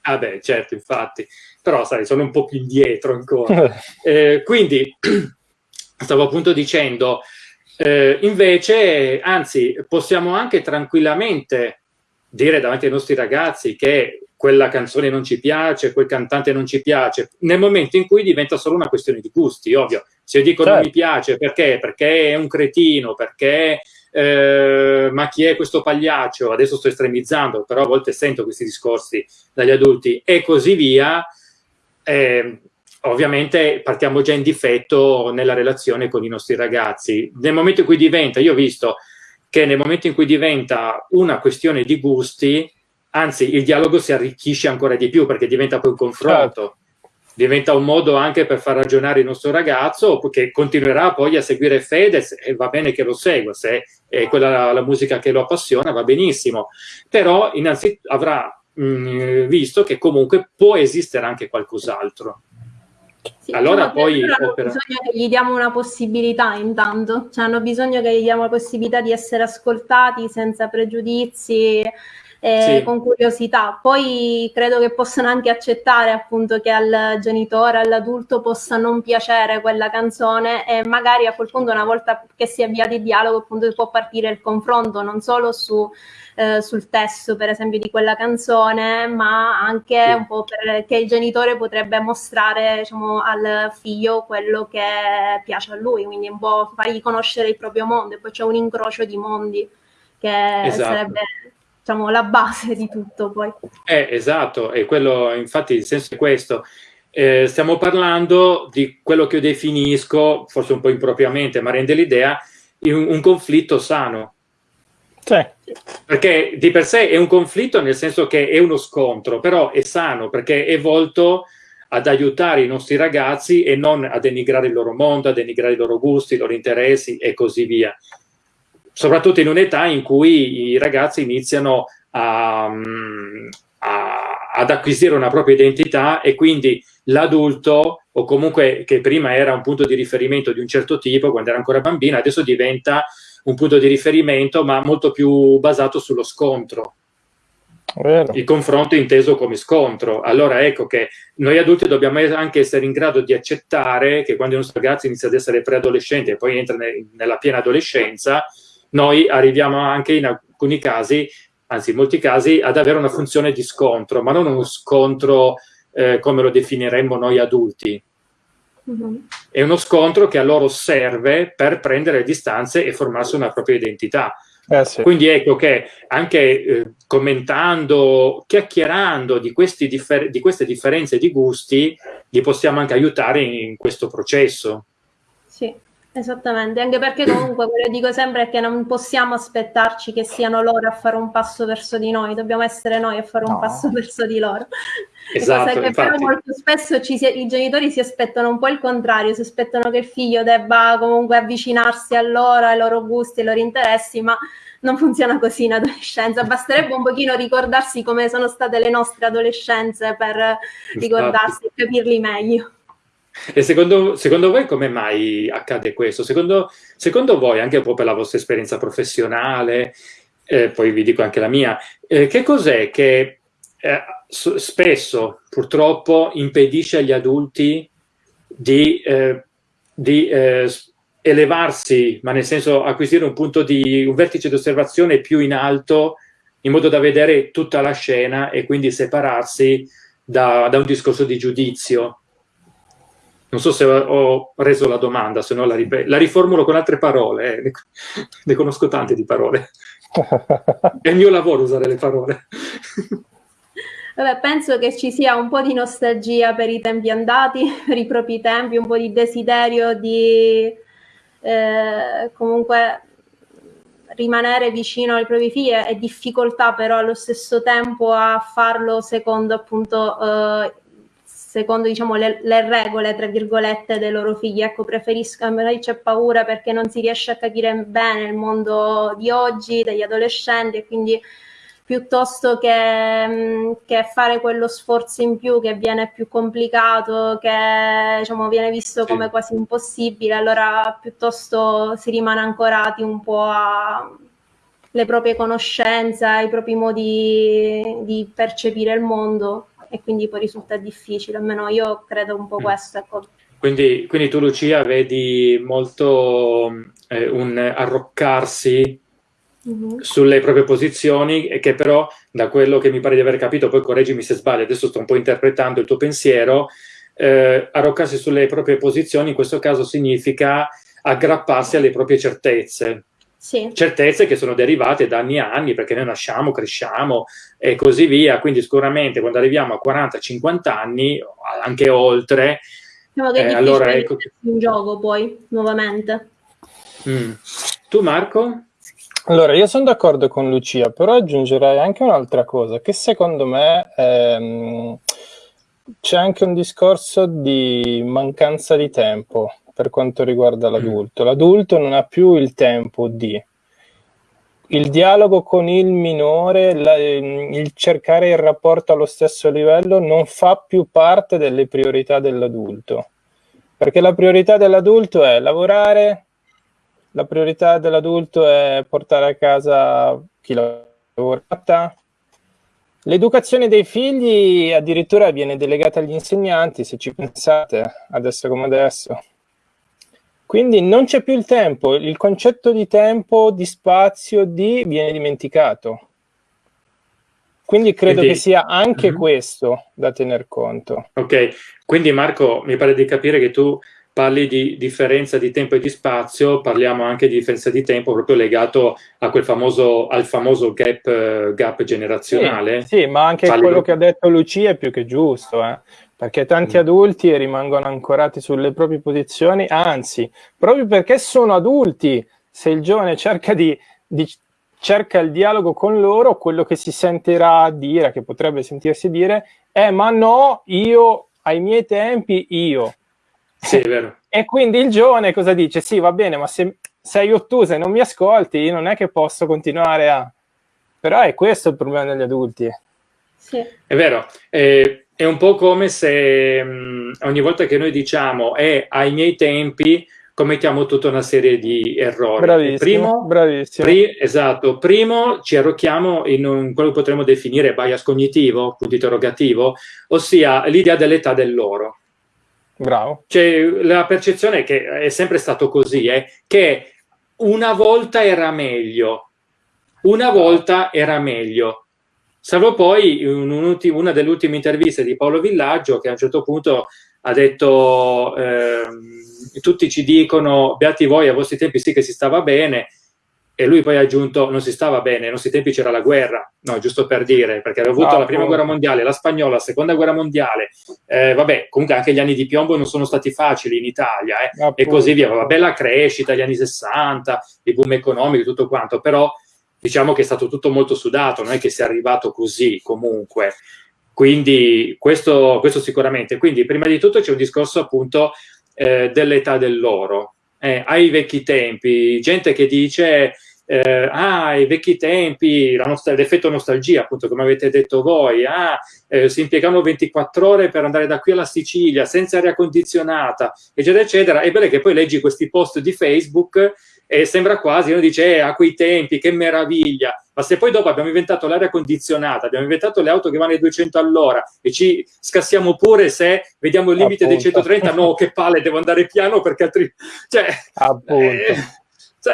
Vabbè, certo, infatti. Però, sai, sono un po' più indietro ancora. eh, quindi, stavo appunto dicendo Eh, invece, anzi, possiamo anche tranquillamente dire davanti ai nostri ragazzi che quella canzone non ci piace, quel cantante non ci piace, nel momento in cui diventa solo una questione di gusti, ovvio. Se io dico certo. non mi piace, perché? Perché è un cretino, perché eh, ma chi è questo pagliaccio? Adesso sto estremizzando, però a volte sento questi discorsi dagli adulti e così via. Eh, ovviamente partiamo già in difetto nella relazione con i nostri ragazzi. Nel momento in cui diventa, io ho visto che nel momento in cui diventa una questione di gusti, anzi il dialogo si arricchisce ancora di più perché diventa poi un confronto. Certo. Diventa un modo anche per far ragionare il nostro ragazzo che continuerà poi a seguire Fedez e va bene che lo segua, se è quella la musica che lo appassiona va benissimo, però innanzitutto avrà mh, mm, visto che comunque può esistere anche qualcos'altro.
Sì, allora poi hanno opera... bisogno che gli diamo una possibilità intanto, cioè hanno bisogno che gli diamo la possibilità di essere ascoltati senza pregiudizi, eh, sì. con curiosità. Poi credo che possano anche accettare appunto che al genitore, all'adulto possa non piacere quella canzone e magari a quel punto una volta che si è avviato il dialogo appunto può partire il confronto non solo su eh, sul testo, per esempio, di quella canzone, ma anche sì. un po' perché il genitore potrebbe mostrare diciamo, al figlio quello che piace a lui, quindi un po' fargli conoscere il proprio mondo, e poi c'è un incrocio di mondi che esatto. sarebbe diciamo, la base di tutto poi.
Eh, esatto, e quello, infatti il senso è questo. Eh, stiamo parlando di quello che io definisco, forse un po' impropriamente, ma rende l'idea, un, un conflitto sano sì. Perché di per sé è un conflitto nel senso che è uno scontro, però è sano perché è volto ad aiutare i nostri ragazzi e non a denigrare il loro mondo, a denigrare i loro gusti, i loro interessi e così via. Soprattutto in un'età in cui i ragazzi iniziano a, a, ad acquisire una propria identità e quindi l'adulto o comunque che prima era un punto di riferimento di un certo tipo quando era ancora bambina, adesso diventa un punto di riferimento, ma molto più basato sullo scontro. Vero. Il confronto inteso come scontro. Allora ecco che noi adulti dobbiamo anche essere in grado di accettare che quando i nostri ragazzi iniziano ad essere preadolescenti e poi entrano nella piena adolescenza, noi arriviamo anche in alcuni casi, anzi in molti casi, ad avere una funzione di scontro, ma non uno scontro eh, come lo definiremmo noi adulti, è uno scontro che a loro serve per prendere distanze e formarsi una propria identità. Eh sì. Quindi ecco che anche eh, commentando, chiacchierando di, di, queste differenze di gusti, li possiamo anche aiutare in, in questo processo.
Sì. Esattamente, anche perché comunque quello che dico sempre è che non possiamo aspettarci che siano loro a fare un passo verso di noi, dobbiamo essere noi a fare un passo verso di loro. Esatto, cosa che infatti. però molto spesso si, i genitori si aspettano un po' il contrario, si aspettano che il figlio debba comunque avvicinarsi a loro, ai loro gusti, ai loro interessi, ma non funziona così in adolescenza, basterebbe un pochino ricordarsi come sono state le nostre adolescenze per ricordarsi e capirli meglio.
E secondo, secondo, voi come mai accade questo? Secondo, secondo, voi, anche un po' per la vostra esperienza professionale, eh, poi vi dico anche la mia, eh, che cos'è che eh, spesso purtroppo impedisce agli adulti di, eh, di eh, elevarsi, ma nel senso acquisire un punto di un vertice di osservazione più in alto in modo da vedere tutta la scena e quindi separarsi da, da un discorso di giudizio. Non so se ho reso la domanda, se no la, la riformulo con altre parole, eh. ne conosco tante di parole. È il mio lavoro usare le parole.
Vabbè, penso che ci sia un po' di nostalgia per i tempi andati, per i propri tempi, un po' di desiderio di eh, comunque rimanere vicino ai propri figli e difficoltà però allo stesso tempo a farlo secondo appunto eh, secondo diciamo le, le, regole tra virgolette dei loro figli. Ecco preferisco magari c'è paura perché non si riesce a capire bene il mondo di oggi degli adolescenti e quindi piuttosto che, che, fare quello sforzo in più che viene più complicato, che diciamo, viene visto come quasi impossibile, allora piuttosto si rimane ancorati un po' alle proprie conoscenze, ai propri modi di percepire il mondo e quindi poi risulta difficile, almeno io credo un po' mm. questo. Ecco.
Quindi, quindi tu Lucia vedi molto eh, un arroccarsi mm-hmm. sulle proprie posizioni e che però da quello che mi pare di aver capito, poi correggimi se sbaglio, adesso sto un po' interpretando il tuo pensiero, eh, arroccarsi sulle proprie posizioni in questo caso significa aggrapparsi alle proprie certezze. Sì. Certezze che sono derivate da anni e anni perché noi nasciamo, cresciamo e così via. Quindi sicuramente quando arriviamo a 40-50 anni, anche oltre,
diciamo che è eh, allora ecco in gioco poi nuovamente.
Mm. Tu Marco?
Allora, io sono d'accordo con Lucia, però aggiungerei anche un'altra cosa, che secondo me ehm, c'è anche un discorso di mancanza di tempo per quanto riguarda l'adulto. L'adulto non ha più il tempo di il dialogo con il minore, la, il cercare il rapporto allo stesso livello non fa più parte delle priorità dell'adulto. Perché la priorità dell'adulto è lavorare, la priorità dell'adulto è portare a casa chi lavora, L'educazione dei figli addirittura viene delegata agli insegnanti, se ci pensate, adesso come adesso. Quindi non c'è più il tempo, il concetto di tempo, di spazio, di viene dimenticato. Quindi credo quindi, che sia anche uh mhm. -huh. questo da tener conto.
Ok, quindi Marco, mi pare di capire che tu parli di differenza di tempo e di spazio, parliamo anche di differenza di tempo proprio legato a quel famoso, al famoso gap, gap generazionale.
Sì, sì, ma anche parli quello che ha detto Lucia è più che giusto. Eh? Perché tanti mm. adulti rimangono ancorati sulle proprie posizioni, anzi, proprio perché sono adulti, se il giovane cerca, di, di, cerca il dialogo con loro, quello che si sentirà dire, che potrebbe sentirsi dire, è ma no, io ai miei tempi, io.
Sì, è vero.
E quindi il giovane cosa dice? Sì, va bene, ma se sei ottusa e non mi ascolti, io non è che posso continuare a... Però è questo il problema degli adulti.
Sì. È vero. Eh, è un po' come se mh, mm, ogni volta che noi diciamo è eh, ai miei tempi commettiamo tutta una serie di errori.
Bravissimo, primo, bravissimo.
Pri esatto, primo ci arrocchiamo in un, quello che potremmo definire bias cognitivo, punto interrogativo, ossia l'idea dell'età dell'oro.
Bravo.
Cioè, la percezione che è sempre stato così, è che una volta era meglio, una volta era meglio. Salvo poi un, un, una delle ultime interviste di Paolo Villaggio che a un certo punto ha detto eh, tutti ci dicono beati voi a vostri tempi sì che si stava bene e lui poi ha aggiunto non si stava bene, ai nostri tempi c'era la guerra, no, giusto per dire, perché aveva avuto ah, la prima guerra mondiale, la spagnola, la seconda guerra mondiale, eh, vabbè, comunque anche gli anni di piombo non sono stati facili in Italia, eh, e così via, la crescita, gli anni 60, il boom economico, tutto quanto, però diciamo che è stato tutto molto sudato, non è che sia arrivato così comunque. Quindi questo, questo sicuramente. Quindi prima di tutto c'è un discorso appunto eh, dell'età dell'oro. Eh, ai vecchi tempi, gente che dice eh, ah, i vecchi tempi, l'effetto nostalgia, appunto, come avete detto voi, ah, eh, si impiegavano 24 ore per andare da qui alla Sicilia senza aria condizionata, eccetera, eccetera. È bello che poi leggi questi post di Facebook e sembra quasi, uno dice, eh, a quei tempi, che meraviglia, ma se poi dopo abbiamo inventato l'aria condizionata, abbiamo inventato le auto che vanno ai 200 all'ora e ci scassiamo pure se vediamo il limite Appunto. dei 130, no, che palle, devo andare piano perché altrimenti... Cioè,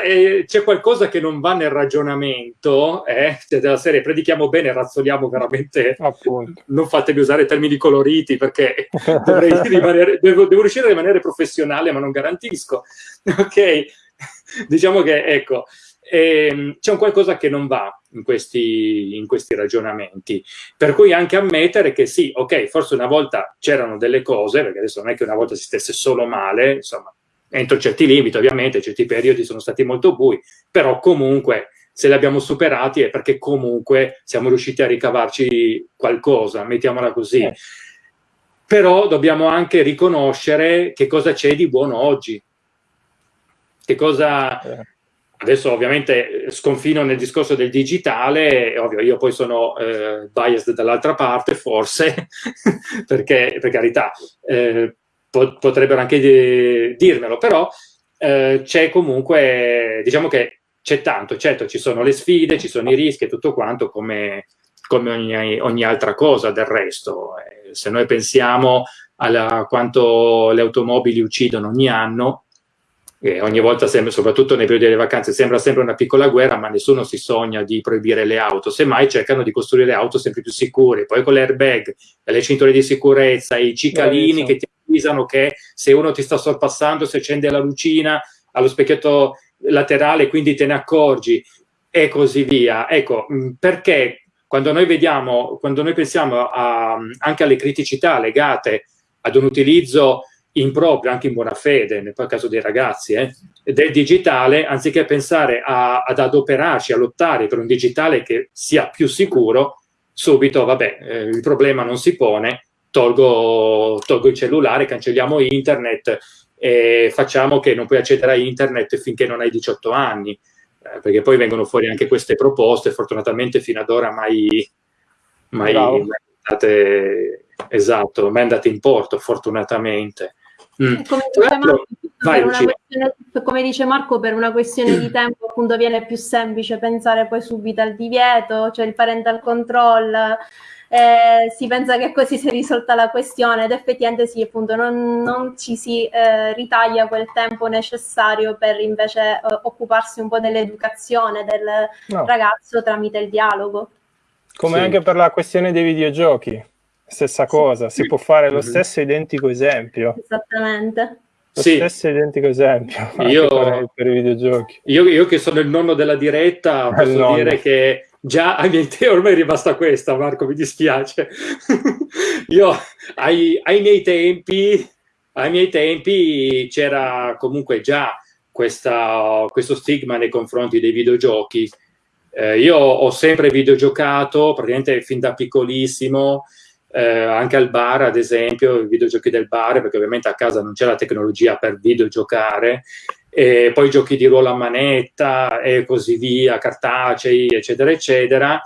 eh, c'è qualcosa che non va nel ragionamento, eh? Cioè, della serie predichiamo bene, razzoliamo veramente,
Appunto.
non fatemi usare termini coloriti perché rimanere, devo, devo riuscire a rimanere professionale ma non garantisco, ok? diciamo che, ecco, ehm, c'è un qualcosa che non va in questi, in questi ragionamenti. Per cui anche ammettere che sì, ok, forse una volta c'erano delle cose, perché adesso non è che una volta si stesse solo male, insomma, entro certi limiti ovviamente, certi periodi sono stati molto bui, però comunque se li abbiamo superati è perché comunque siamo riusciti a ricavarci qualcosa, mettiamola così. Eh. Però dobbiamo anche riconoscere che cosa c'è di buono oggi, che cosa... Eh. Adesso ovviamente sconfino nel discorso del digitale, ovvio, io poi sono eh, biased dall'altra parte, forse, perché per carità eh, po potrebbero anche dirmelo, però eh, c'è comunque, diciamo che c'è tanto, certo ci sono le sfide, ci sono i rischi e tutto quanto come, come ogni, ogni, altra cosa del resto. Eh, se noi pensiamo a quanto le automobili uccidono ogni anno, e ogni volta, sembra, soprattutto nei periodi delle vacanze, sembra sempre una piccola guerra, ma nessuno si sogna di proibire le auto, semmai cercano di costruire auto sempre più sicure, poi con l'airbag, le cinture di sicurezza, i cicalini che ti avvisano che se uno ti sta sorpassando, si accende la lucina allo specchietto laterale, quindi te ne accorgi, e così via. Ecco, perché quando noi vediamo, quando noi pensiamo a, anche alle criticità legate ad un utilizzo improprio, anche in buona fede, nel caso dei ragazzi, eh, del digitale, anziché pensare a, ad adoperarci, a lottare per un digitale che sia più sicuro, subito, vabbè, eh, il problema non si pone, tolgo, tolgo il cellulare, cancelliamo internet e facciamo che non puoi accedere a internet finché non hai 18 anni, eh, perché poi vengono fuori anche queste proposte, fortunatamente fino ad ora mai, mai, mai andate, esatto, mai andate in porto, fortunatamente.
Mm. Come, dice Marco, questione, come, dice Marco, per una questione di tempo appunto viene più semplice pensare poi subito al divieto, cioè il parental control, eh, si pensa che così si è risolta la questione ed effettivamente sì, appunto non, non ci si eh, ritaglia quel tempo necessario per invece eh, occuparsi un po' dell'educazione del no. ragazzo tramite il dialogo.
Come sì. anche per la questione dei videogiochi stessa cosa, si può fare lo stesso identico esempio.
Esattamente.
Lo sì. stesso identico esempio
io, per, i videogiochi. Io, io, che sono il nonno della diretta posso nonno. dire che già ai miei tempi, ormai è rimasta questa Marco, mi dispiace. io ai, ai, miei tempi, ai miei tempi c'era comunque già questa, questo stigma nei confronti dei videogiochi. Eh, io ho sempre videogiocato, praticamente fin da piccolissimo, eh, anche al bar, ad esempio, i videogiochi del bar, perché ovviamente a casa non c'è la tecnologia per videogiocare, e poi giochi di ruolo a manetta e così via, cartacei, eccetera, eccetera.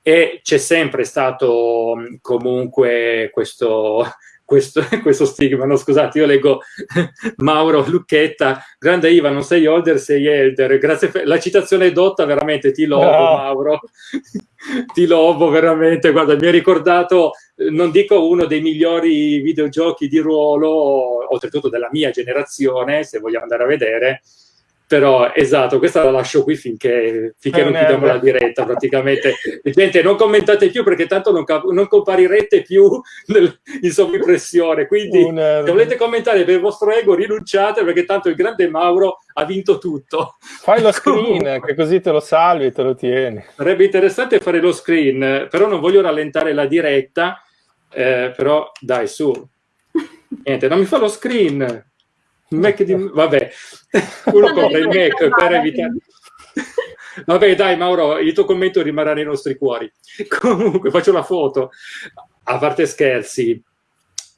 E c'è sempre stato comunque questo, questo, questo stigma. No, scusate, io leggo Mauro Lucchetta, grande Iva, non sei older, sei elder. Grazie per la citazione è dotta, veramente ti lovo, no. Mauro. ti lovo veramente. Guarda, mi ha ricordato, non dico uno dei migliori videogiochi di ruolo, oltretutto della mia generazione, se vogliamo andare a vedere, però esatto, questa la lascio qui finché, finché non chiudiamo la diretta praticamente. Gente, non commentate più perché tanto non, non comparirete più nel, in sovrimpressione, quindi se volete commentare per il vostro ego rinunciate perché tanto il grande Mauro ha vinto tutto.
Fai lo screen, che così te lo salvi e te lo tieni.
Sarebbe interessante fare lo screen, però non voglio rallentare la diretta, eh, però dai su. Niente, non mi fa lo screen. Mac di... Vabbè, uno compra il Mac per evitare... Vabbè, dai Mauro, il tuo commento rimarrà nei nostri cuori. Comunque, faccio la foto. A parte scherzi,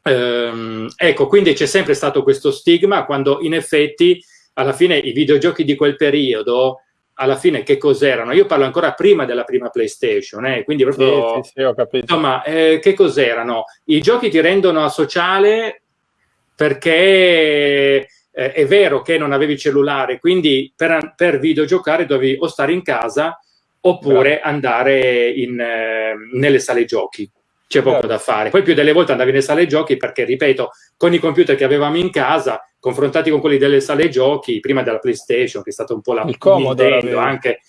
ehm, ecco, quindi c'è sempre stato questo stigma quando in effetti alla fine i videogiochi di quel periodo alla fine che cos'erano? Io parlo ancora prima della prima PlayStation, eh? quindi proprio... Sì, sì, sì, insomma, eh, che cos'erano? I giochi ti rendono asociale perché eh, è vero che non avevi cellulare, quindi per, per videogiocare dovevi o stare in casa oppure Bravo. andare in, eh, nelle sale giochi. C'è poco Bravo. da fare. Poi più delle volte andavi nelle sale giochi perché, ripeto, con i computer che avevamo in casa, confrontati con quelli delle sale giochi, prima della PlayStation, che è stata un po' la
Il Nintendo
anche,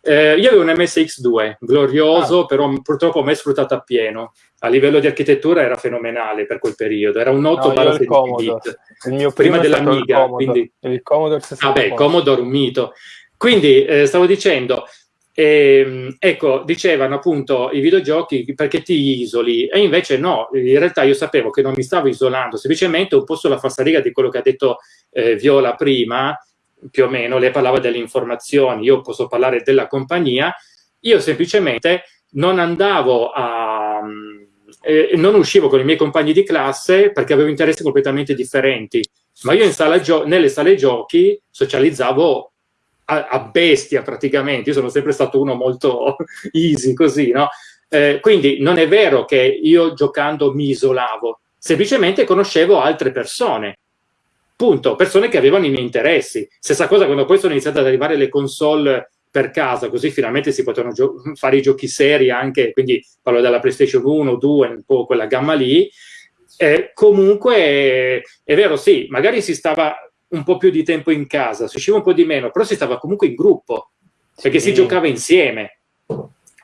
eh, io avevo un MSX2, glorioso, ah. però purtroppo mai sfruttato appieno. A livello di architettura era fenomenale per quel periodo. Era un 8
no, il, bit. il mio prima dell'Amiga.
Il quindi...
il Commodore
64. Vabbè, Commodore un mito. Quindi, eh, stavo dicendo, eh, ecco, dicevano appunto i videogiochi perché ti isoli e invece no, in realtà io sapevo che non mi stavo isolando, semplicemente un po' sulla falsariga di quello che ha detto eh, Viola prima, più o meno, lei parlava delle informazioni, io posso parlare della compagnia, io semplicemente non andavo a... Eh, non uscivo con i miei compagni di classe perché avevo interessi completamente differenti, ma io sala nelle sale giochi socializzavo a, a, bestia praticamente, io sono sempre stato uno molto easy così, no? Eh, quindi non è vero che io giocando mi isolavo, semplicemente conoscevo altre persone Punto. Persone che avevano i miei interessi. Stessa cosa quando poi sono iniziate ad arrivare le console per casa, così finalmente si potevano fare i giochi seri anche, quindi parlo della PlayStation 1, 2, un po' quella gamma lì, eh, comunque è vero, sì, magari si stava un po' più di tempo in casa, si usciva un po' di meno, però si stava comunque in gruppo, perché sì. si giocava insieme.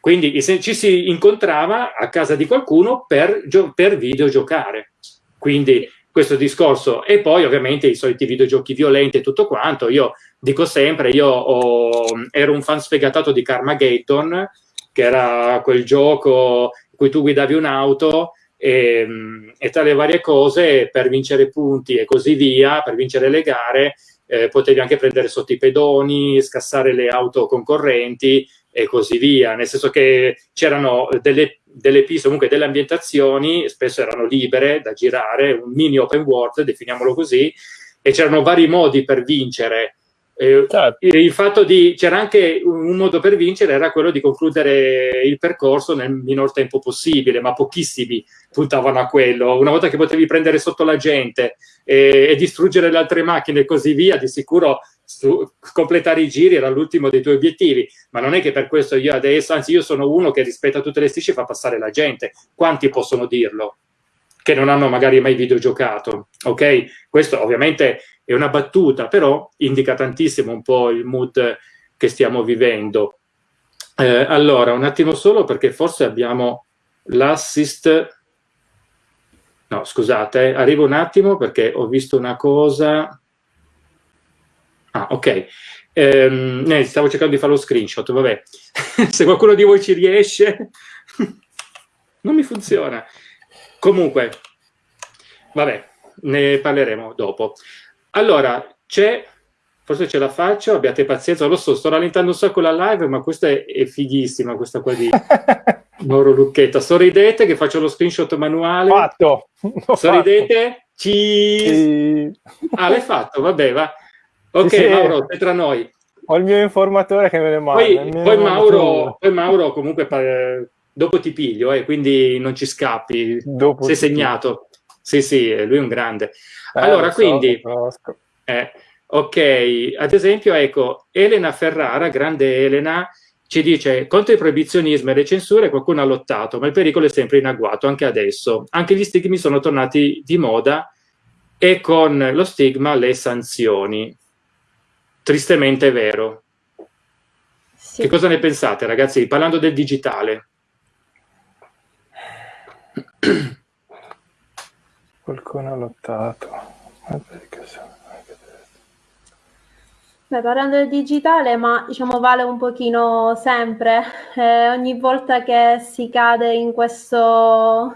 Quindi ci si incontrava a casa di qualcuno per, per videogiocare. Quindi questo discorso. E poi ovviamente i soliti videogiochi violenti e tutto quanto. Io dico sempre io ho, ero un fan sfegatato di Carmageddon che era quel gioco in cui tu guidavi un'auto e, e, tra le varie cose per vincere punti e così via, per vincere le gare, eh, potevi anche prendere sotto i pedoni, scassare le auto concorrenti e così via, nel senso che c'erano delle, delle piste, comunque delle ambientazioni, spesso erano libere da girare, un mini open world, definiamolo così, e c'erano vari modi per vincere eh, certo. Il fatto di c'era anche un modo per vincere era quello di concludere il percorso nel minor tempo possibile, ma pochissimi puntavano a quello. Una volta che potevi prendere sotto la gente e, e distruggere le altre macchine e così via, di sicuro completare i giri era l'ultimo dei tuoi obiettivi. Ma non è che per questo io adesso, anzi, io sono uno che rispetta tutte le strisce e fa passare la gente. Quanti possono dirlo? Che non hanno magari mai videogiocato, ok? Questo ovviamente è una battuta, però indica tantissimo un po' il mood che stiamo vivendo. Eh, allora, un attimo solo perché forse abbiamo l'assist... No, scusate, arrivo un attimo perché ho visto una cosa... Ah, ok. Eh, stavo cercando di fare lo screenshot, vabbè. Se qualcuno di voi ci riesce... non mi funziona. Comunque, vabbè, ne parleremo dopo. Allora, c'è, forse ce la faccio, abbiate pazienza, lo so, sto rallentando un sacco la live, ma questa è, è fighissima, questa qua di Mauro Lucchetta. Sorridete che faccio lo screenshot manuale.
Fatto!
Sorridete? Ci... Sì. Ah, l'hai fatto? Vabbè, va. Ok, sì, Mauro, sei tra noi.
Ho il mio informatore che me ne manda.
Poi, poi, Mauro, poi Mauro, comunque, dopo ti piglio, eh, quindi non ci scappi. Dopo sei segnato. Sì, sì, lui è un grande. Eh, allora, so, quindi, eh, ok, ad esempio, ecco, Elena Ferrara, grande Elena, ci dice contro il proibizionismo e le censure qualcuno ha lottato, ma il pericolo è sempre in agguato, anche adesso. Anche gli stigmi sono tornati di moda e con lo stigma le sanzioni. Tristemente è vero. Sì. Che cosa ne pensate, ragazzi? Parlando del digitale.
Qualcuno ha lottato.
Beh, parlando del digitale, ma diciamo vale un pochino sempre, eh, ogni volta che si cade in questo,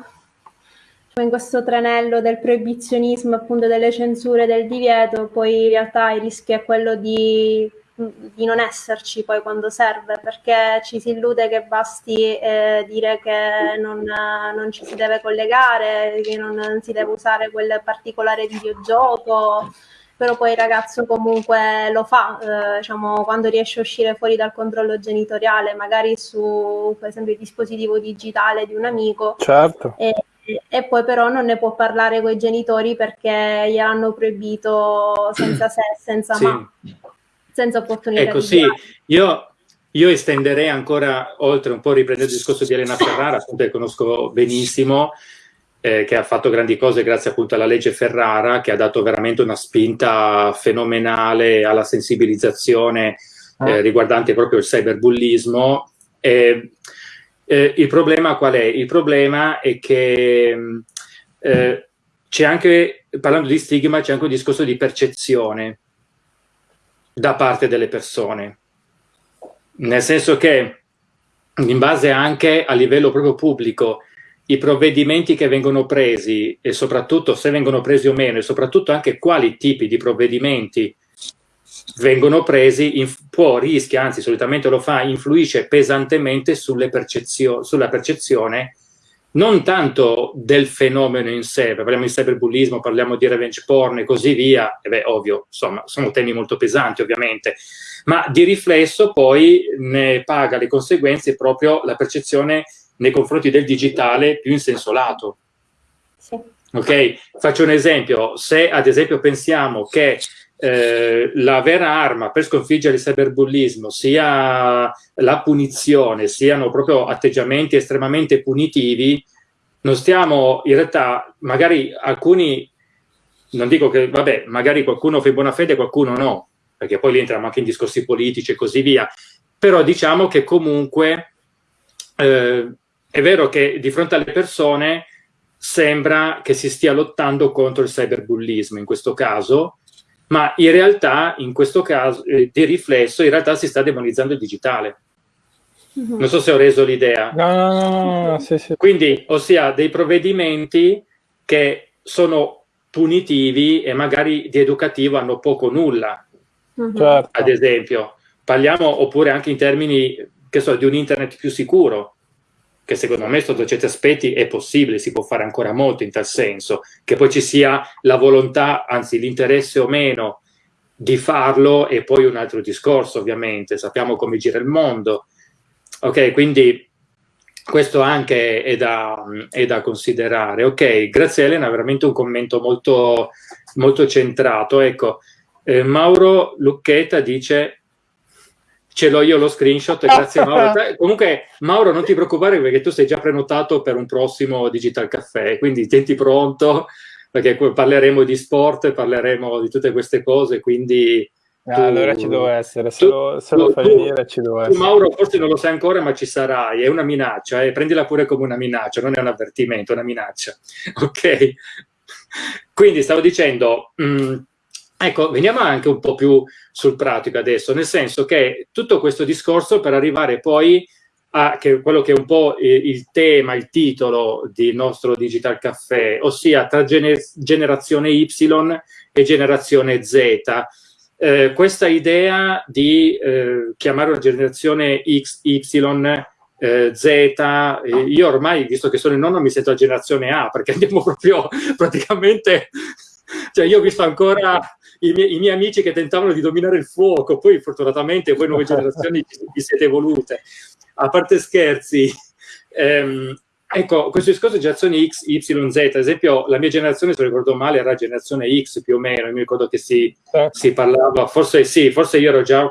in questo tranello del proibizionismo, appunto delle censure, del divieto, poi in realtà il rischio è quello di di non esserci poi quando serve, perché ci si illude che basti eh, dire che non, non, ci si deve collegare, che non, non, si deve usare quel particolare videogioco, però poi il ragazzo comunque lo fa, eh, diciamo, quando riesce a uscire fuori dal controllo genitoriale, magari su per esempio il dispositivo digitale di un amico.
Certo.
E, e poi però non ne può parlare con i genitori perché gliel'hanno proibito senza se senza sì. ma senza opportunità
ecco, sì, io, io, estenderei ancora oltre un po' riprendendo il discorso di Elena Ferrara, appunto che conosco benissimo, eh, che ha fatto grandi cose grazie appunto alla legge Ferrara, che ha dato veramente una spinta fenomenale alla sensibilizzazione eh, ah. riguardante proprio il cyberbullismo. Eh, il problema qual è? Il problema è che eh, c'è anche, parlando di stigma, c'è anche un discorso di percezione da parte delle persone. Nel senso che in base anche a livello proprio pubblico i provvedimenti che vengono presi e soprattutto se vengono presi o meno e soprattutto anche quali tipi di provvedimenti vengono presi può, rischia, anzi solitamente lo fa, influisce pesantemente sulle percezio sulla percezione non tanto del fenomeno in sé, parliamo di cyberbullismo, parliamo di revenge porn e così via, e beh, ovvio, insomma, sono temi molto pesanti ovviamente, ma di riflesso poi ne paga le conseguenze proprio la percezione nei confronti del digitale più in senso lato. Sì. Ok? Faccio un esempio, se ad esempio pensiamo che eh, la vera arma per sconfiggere il cyberbullismo sia la punizione, siano proprio atteggiamenti estremamente punitivi, non stiamo in realtà, magari alcuni, non dico che, vabbè, magari qualcuno fa buona fede, qualcuno no, perché poi lì entriamo anche in discorsi politici e così via, però diciamo che comunque eh, è vero che di fronte alle persone sembra che si stia lottando contro il cyberbullismo in questo caso, ma in realtà, in questo caso, eh, di riflesso, in realtà si sta demonizzando il digitale. Mhm. Non so se ho reso l'idea.
No, no, no, no, sì, sì.
Quindi, ossia, dei provvedimenti che sono punitivi e magari di educativo hanno poco o nulla.
Mhm. Certo.
Ad esempio, parliamo oppure anche in termini, che so, di un internet più sicuro che secondo me sotto certi aspetti è possibile, si può fare ancora molto in tal senso, che poi ci sia la volontà, anzi l'interesse o meno di farlo è poi un altro discorso ovviamente, sappiamo come gira il mondo. Ok, quindi questo anche è da, è da considerare. Ok, grazie Elena, veramente un commento molto, molto centrato. Ecco, eh, Mauro Lucchetta dice ce l'ho io lo screenshot, grazie Mauro. Comunque Mauro non ti preoccupare perché tu sei già prenotato per un prossimo Digital Caffè, quindi tienti pronto perché parleremo di sport, parleremo di tutte queste cose, quindi...
Ah, tu, allora ci devo essere, se, tu, lo, se tu, lo, fai venire ci devo essere.
Mauro forse non lo sai ancora ma ci sarai, è una minaccia, eh? prendila pure come una minaccia, non è un avvertimento, è una minaccia. Ok? Quindi stavo dicendo... Mh, mm, Ecco, veniamo anche un po' più sul pratico adesso, nel senso che tutto questo discorso per arrivare poi a che quello che è un po' il tema, il titolo del nostro Digital Caffè, ossia tra gener generazione Y e generazione Z. Eh, questa idea di eh, chiamare una generazione X, Y, eh, Z, io ormai, visto che sono il nonno, mi sento a generazione A, perché andiamo proprio praticamente cioè io ho visto ancora i miei, i miei, amici che tentavano di dominare il fuoco, poi fortunatamente voi nuove generazioni vi siete evolute. A parte scherzi, ehm, ecco, questo discorso di generazioni X, Y, Z, ad esempio la mia generazione, se ricordo male, era generazione X più o meno, mi ricordo che si, certo. si parlava, forse sì, forse io ero già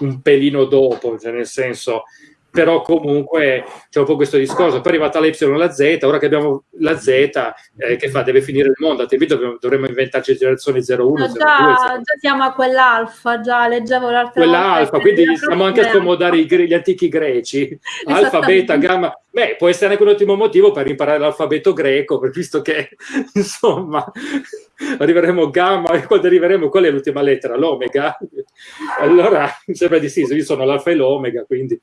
un pelino dopo, cioè nel senso però comunque c'è un po' questo discorso. Poi è arrivata la Y e la Z, ora che abbiamo la Z, eh, che fa? Deve finire il mondo, altrimenti dovremmo, dovremmo inventarci generazione 01. No,
già, già siamo a quell'alfa, già leggevo l'altra
Quell'alfa, quindi stiamo anche a scomodare gli antichi greci, alfa, beta, gamma. Beh, può essere anche un ottimo motivo per imparare l'alfabeto greco, visto che, insomma, arriveremo gamma, e quando arriveremo, qual è l'ultima lettera? L'omega? Allora, mi sembra di sì, io sono l'alfa e l'omega, quindi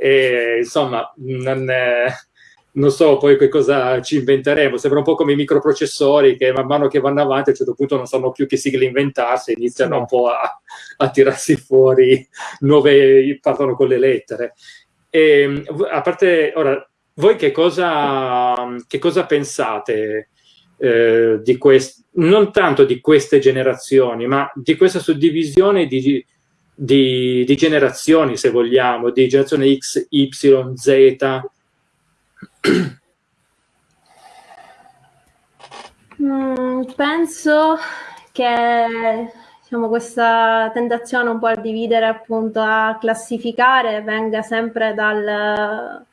e, insomma, non, eh, non, so poi che cosa ci inventeremo. Sembra un po' come i microprocessori che man mano che vanno avanti a un certo punto non sanno più che sigle inventarsi, iniziano no. un po' a, a, tirarsi fuori nuove, partono con le lettere. E, a parte, ora, voi che cosa, che cosa pensate? Eh, di quest- non tanto di queste generazioni, ma di questa suddivisione di, di, di generazioni, se vogliamo, di generazione X, Y, Z?
Mm, penso che diciamo, questa tentazione un po' a dividere, appunto, a classificare, venga sempre dal,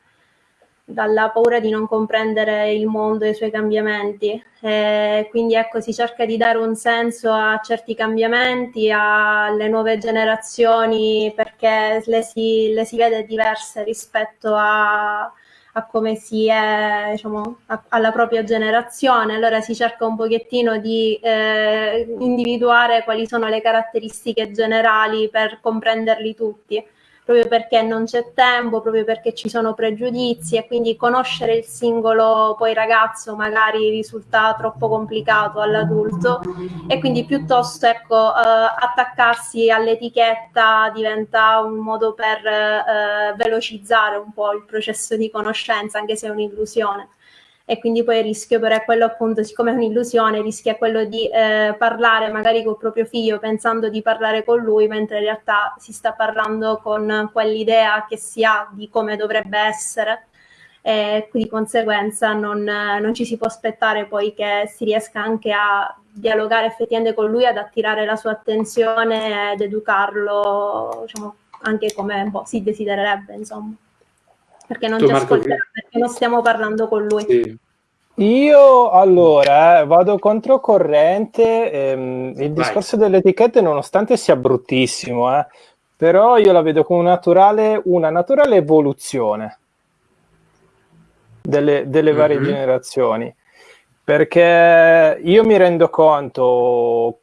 dalla paura di non comprendere il mondo e i suoi cambiamenti. E quindi ecco, si cerca di dare un senso a certi cambiamenti, alle nuove generazioni, perché le si, le si vede diverse rispetto a, a come si è, diciamo, a, alla propria generazione. Allora si cerca un pochettino di eh, individuare quali sono le caratteristiche generali per comprenderli tutti proprio perché non c'è tempo, proprio perché ci sono pregiudizi e quindi conoscere il singolo poi ragazzo magari risulta troppo complicato all'adulto e quindi piuttosto ecco, eh, attaccarsi all'etichetta diventa un modo per eh, velocizzare un po' il processo di conoscenza, anche se è un'illusione e quindi poi il rischio però è quello appunto, siccome è un'illusione, rischia quello di eh, parlare magari col proprio figlio pensando di parlare con lui, mentre in realtà si sta parlando con quell'idea che si ha di come dovrebbe essere. E di conseguenza non, non, ci si può aspettare poi che si riesca anche a dialogare effettivamente con lui, ad attirare la sua attenzione ed educarlo diciamo, anche come po' si desidererebbe, insomma perché non tu, ci Marco, ascolterà, perché non stiamo parlando con lui.
Sì.
Io allora eh, vado controcorrente, ehm, il
Vai.
discorso delle etichette nonostante sia bruttissimo, eh, però io la vedo come naturale, una naturale evoluzione delle, delle varie
Mhm.
generazioni, perché io mi rendo conto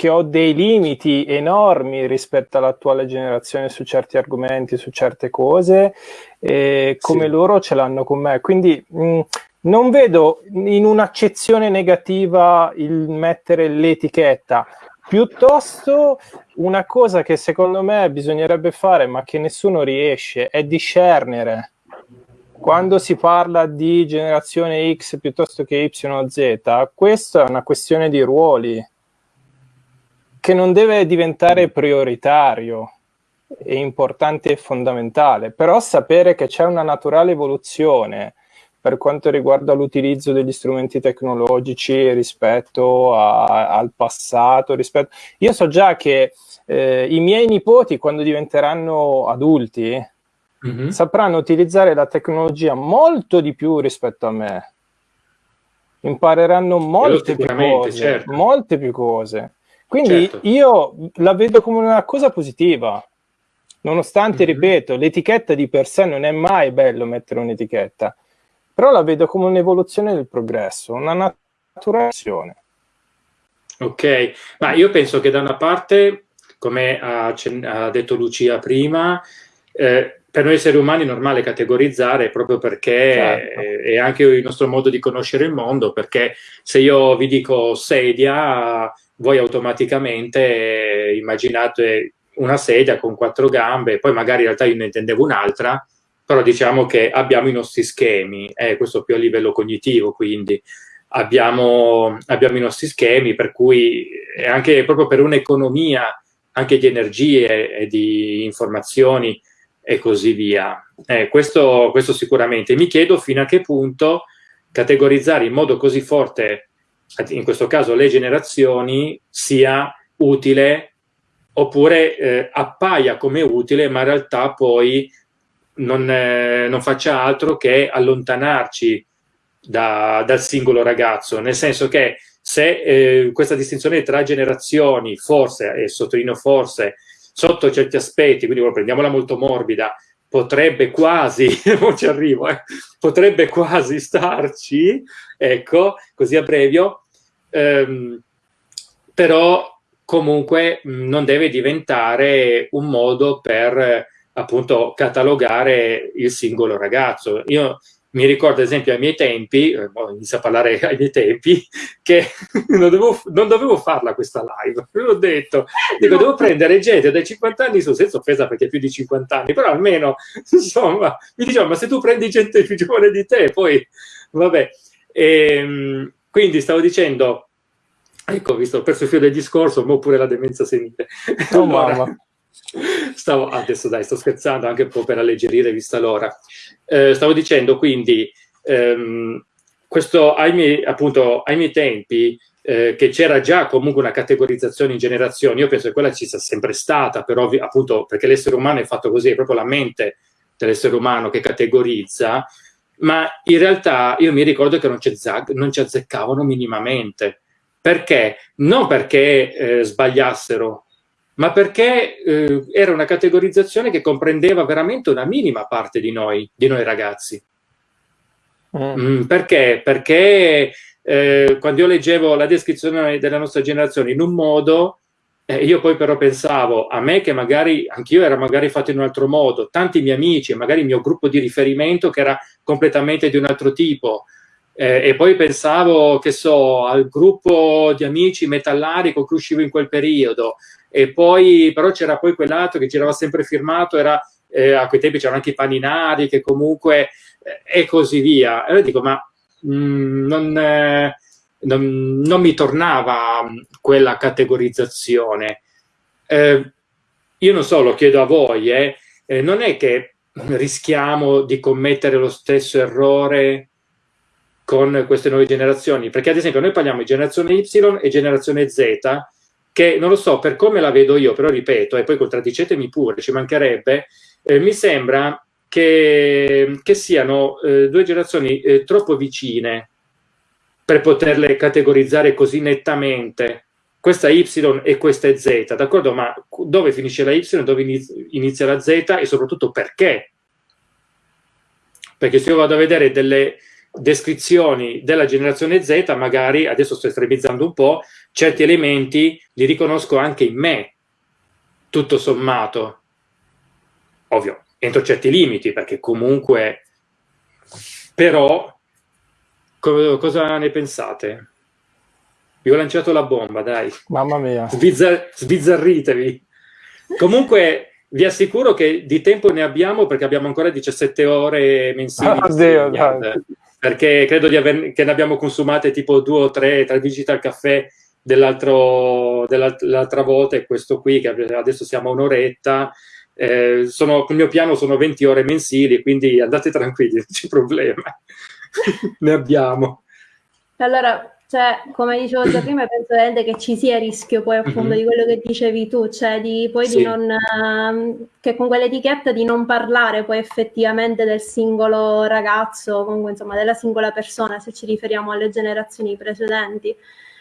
che ho dei limiti enormi rispetto all'attuale generazione su certi argomenti, su certe cose, e come
Sì.
loro ce l'hanno con me. Quindi mh, non vedo in un'accezione negativa il mettere l'etichetta, piuttosto una cosa che secondo me bisognerebbe fare, ma che nessuno riesce, è discernere. Quando si parla di generazione X piuttosto che YZ, questa è una questione di ruoli che non deve diventare prioritario è importante e fondamentale, però sapere che c'è una naturale evoluzione per quanto riguarda l'utilizzo degli strumenti tecnologici rispetto a, al passato. Rispetto... Io so già che eh, i miei nipoti, quando diventeranno adulti,
Mhm.
sapranno utilizzare la tecnologia molto di più rispetto a me. Impareranno molte più cose,
certo.
molte più cose. Quindi
Certo.
io la vedo come una cosa positiva. Nonostante,
Mhm.
ripeto, l'etichetta di per sé non è mai bello mettere un'etichetta, però la vedo come un'evoluzione del progresso, una naturazione.
Ok, ma io penso che da una parte, come ha, ha detto Lucia prima, eh, per noi esseri umani è normale categorizzare proprio perché
Certo.
eh, è anche il nostro modo di conoscere il mondo, perché se io vi dico sedia, voi automaticamente eh, immaginate una sedia con quattro gambe, poi magari in realtà io ne intendevo un'altra, però diciamo che abbiamo i nostri schemi, eh, questo più a livello cognitivo, quindi abbiamo, abbiamo i nostri schemi, per cui anche proprio per un'economia anche di energie e di informazioni e così via. Eh, questo, questo sicuramente. Mi chiedo fino a che punto categorizzare in modo così forte, in questo caso le generazioni, sia utile oppure eh, appaia come utile, ma in realtà poi non, eh, non faccia altro che allontanarci da, dal singolo ragazzo, nel senso che se eh, questa distinzione tra generazioni, forse, e sottolineo forse, sotto certi aspetti, quindi prendiamola molto morbida, potrebbe quasi, non ci arrivo, eh, potrebbe quasi starci, ecco, così a brevio, ehm, però comunque mh, non deve diventare un modo per appunto catalogare il singolo ragazzo. Io mi ricordo, ad esempio, ai miei tempi, eh, inizio a parlare ai miei tempi, che non dovevo, non dovevo farla questa live, ve l'ho detto. Dico, devo prendere gente dai 50 anni su, senza offesa perché più di 50 anni, però almeno, insomma, mi dicevano, ma se tu prendi gente più giovane di te, poi, vabbè. E, quindi stavo dicendo, ecco, visto, ho perso il filo del discorso, ma pure la demenza senile.
Oh,
allora,
mamma.
Stavo, adesso dai, sto scherzando anche un po' per alleggerire vista l'ora. Eh, stavo dicendo quindi, ehm, questo ai miei, appunto, ai miei tempi, eh, che c'era già comunque una categorizzazione in generazioni, io penso che quella ci sia sempre stata, però appunto perché l'essere umano è fatto così, è proprio la mente dell'essere umano che categorizza, ma in realtà io mi ricordo che non non ci azzeccavano minimamente. Perché? Non perché eh, sbagliassero, ma perché eh, era una categorizzazione che comprendeva veramente una minima parte di noi, di noi ragazzi. Mm. Mm, perché? Perché eh, quando io leggevo la descrizione della nostra generazione in un modo, eh, io poi però pensavo a me che magari anch'io era magari fatto in un altro modo, tanti miei amici, magari il mio gruppo di riferimento che era completamente di un altro tipo. Eh, e poi pensavo, che so, al gruppo di amici metallari con cui uscivo in quel periodo, e poi però c'era poi quell'altro che girava sempre firmato, era, eh, a quei tempi c'erano anche i paninari che comunque eh, e così via. E io dico, ma mh, non, eh, non, non, mi tornava quella categorizzazione. Eh, io non so, lo chiedo a voi, eh, non è che rischiamo di commettere lo stesso errore con queste nuove generazioni, perché ad esempio noi parliamo di generazione Y e generazione Z, che non lo so per come la vedo io, però ripeto, e poi contraddicetemi pure, ci mancherebbe, eh, mi sembra che, che siano eh, due generazioni eh, troppo vicine per poterle categorizzare così nettamente. Questa Y e questa è Z, d'accordo? Ma dove finisce la Y, dove inizia la Z e soprattutto perché? Perché se io vado a vedere delle descrizioni della generazione Z, magari, adesso sto estremizzando un po', certi elementi li riconosco anche in me, tutto sommato. Ovvio, entro certi limiti, perché comunque... Però, co cosa ne pensate? Vi ho lanciato la bomba, dai.
Mamma mia.
Sbizzar sbizzarritevi. Comunque, vi assicuro che di tempo ne abbiamo perché abbiamo ancora 17 ore mensili.
Oh, Dio, dai
perché credo aver, che ne abbiamo consumate tipo due o tre tra Digital Caffè dell'altra volta e questo qui che adesso siamo a un'oretta. Eh, sono, il mio piano sono 20 ore mensili quindi andate tranquilli, non c'è problema. Ne abbiamo.
Allora cioè, come dicevo già prima, penso veramente che ci sia rischio poi appunto mm-hmm. di quello che dicevi tu, cioè di poi sì. di non, uh, che con quell'etichetta di non parlare poi effettivamente del singolo ragazzo, comunque insomma della singola persona, se ci riferiamo alle generazioni precedenti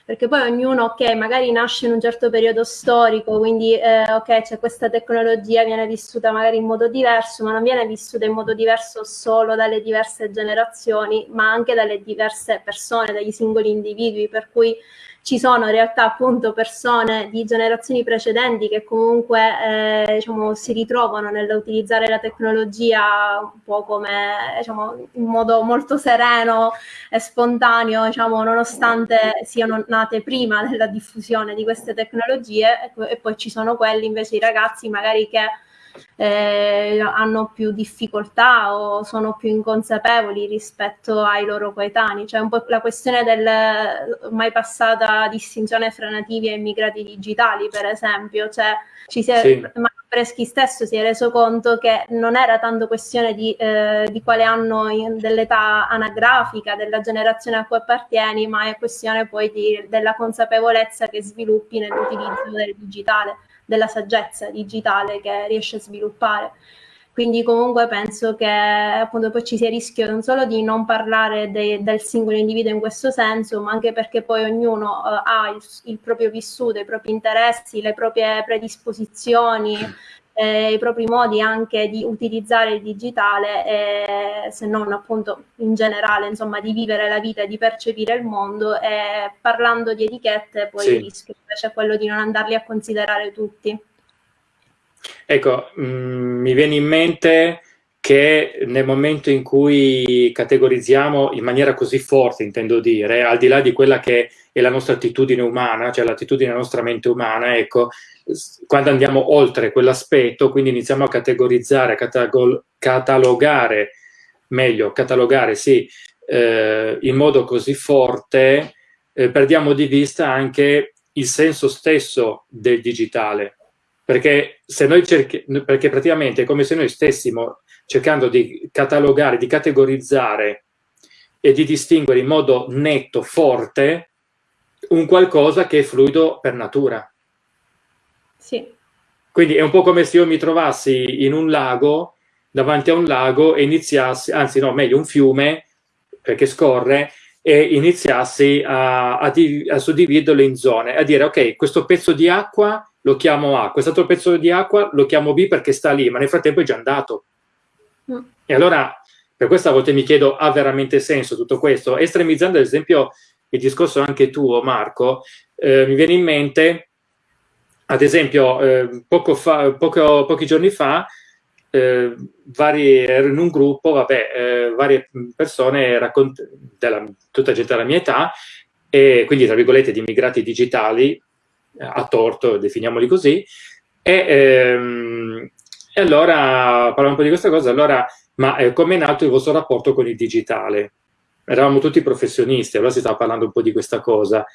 perché poi ognuno, ok, magari nasce in un certo periodo storico, quindi eh, ok, c'è questa tecnologia, viene vissuta magari in modo diverso, ma non viene vissuta in modo diverso solo dalle diverse generazioni, ma anche dalle diverse persone, dagli singoli individui, per cui ci sono in realtà appunto persone di generazioni precedenti che comunque eh, diciamo, si ritrovano nell'utilizzare la tecnologia un po' come diciamo, in modo molto sereno e spontaneo, diciamo, nonostante siano nate prima della diffusione di queste tecnologie. E, e poi ci sono quelli invece i ragazzi magari che eh, hanno più difficoltà o sono più inconsapevoli rispetto ai loro coetanei. Cioè un po' la questione del mai passata distinzione fra nativi e immigrati digitali, per esempio, cioè ci si è, sì. Breschi stesso si è reso conto che non era tanto questione di, eh, di quale anno dell'età anagrafica della generazione a cui appartieni, ma è questione poi di, della consapevolezza che sviluppi nell'utilizzo del digitale della saggezza digitale che riesce a sviluppare. Quindi comunque penso che appunto poi ci sia il rischio non solo di non parlare de, del singolo individuo in questo senso, ma anche perché poi ognuno uh, ha il, il, proprio vissuto, i propri interessi, le proprie predisposizioni, eh, i propri modi anche di utilizzare il digitale, eh, se non appunto in generale, insomma, di vivere la vita e di percepire il mondo. E parlando di etichette, poi sì. il rischio invece è quello di non andarli a considerare tutti.
Ecco, mh, mm, mi viene in mente che nel momento in cui categorizziamo in maniera così forte, intendo dire, al di là di quella che è la nostra attitudine umana, cioè l'attitudine della nostra mente umana, ecco, quando andiamo oltre quell'aspetto, quindi iniziamo a categorizzare, a catalogare, meglio, catalogare, sì, eh, in modo così forte, eh, perdiamo di vista anche il senso stesso del digitale, perché, se noi perché praticamente è come se noi stessimo cercando di catalogare, di categorizzare e di distinguere in modo netto, forte, un qualcosa che è fluido per natura.
Sì.
Quindi è un po' come se io mi trovassi in un lago, davanti a un lago e iniziassi, anzi no, meglio un fiume, perché scorre, e iniziassi a, a, a suddividerlo in zone, a dire ok, questo pezzo di acqua lo chiamo A, quest'altro pezzo di acqua lo chiamo B perché sta lì, ma nel frattempo è già andato. E allora, per questa volta mi chiedo, ha veramente senso tutto questo? Estremizzando ad esempio il discorso anche tuo, Marco, eh, mi viene in mente, ad esempio, eh, poco fa, poco, pochi giorni fa, eh, vari, ero in un gruppo, vabbè, eh, varie persone, della, tutta gente della mia età, e quindi tra virgolette di immigrati digitali, a torto, definiamoli così, e, ehm, e allora parliamo un po' di questa cosa, allora, ma eh, come è nato il vostro rapporto con il digitale? Eravamo tutti professionisti, allora si stava parlando un po' di questa cosa.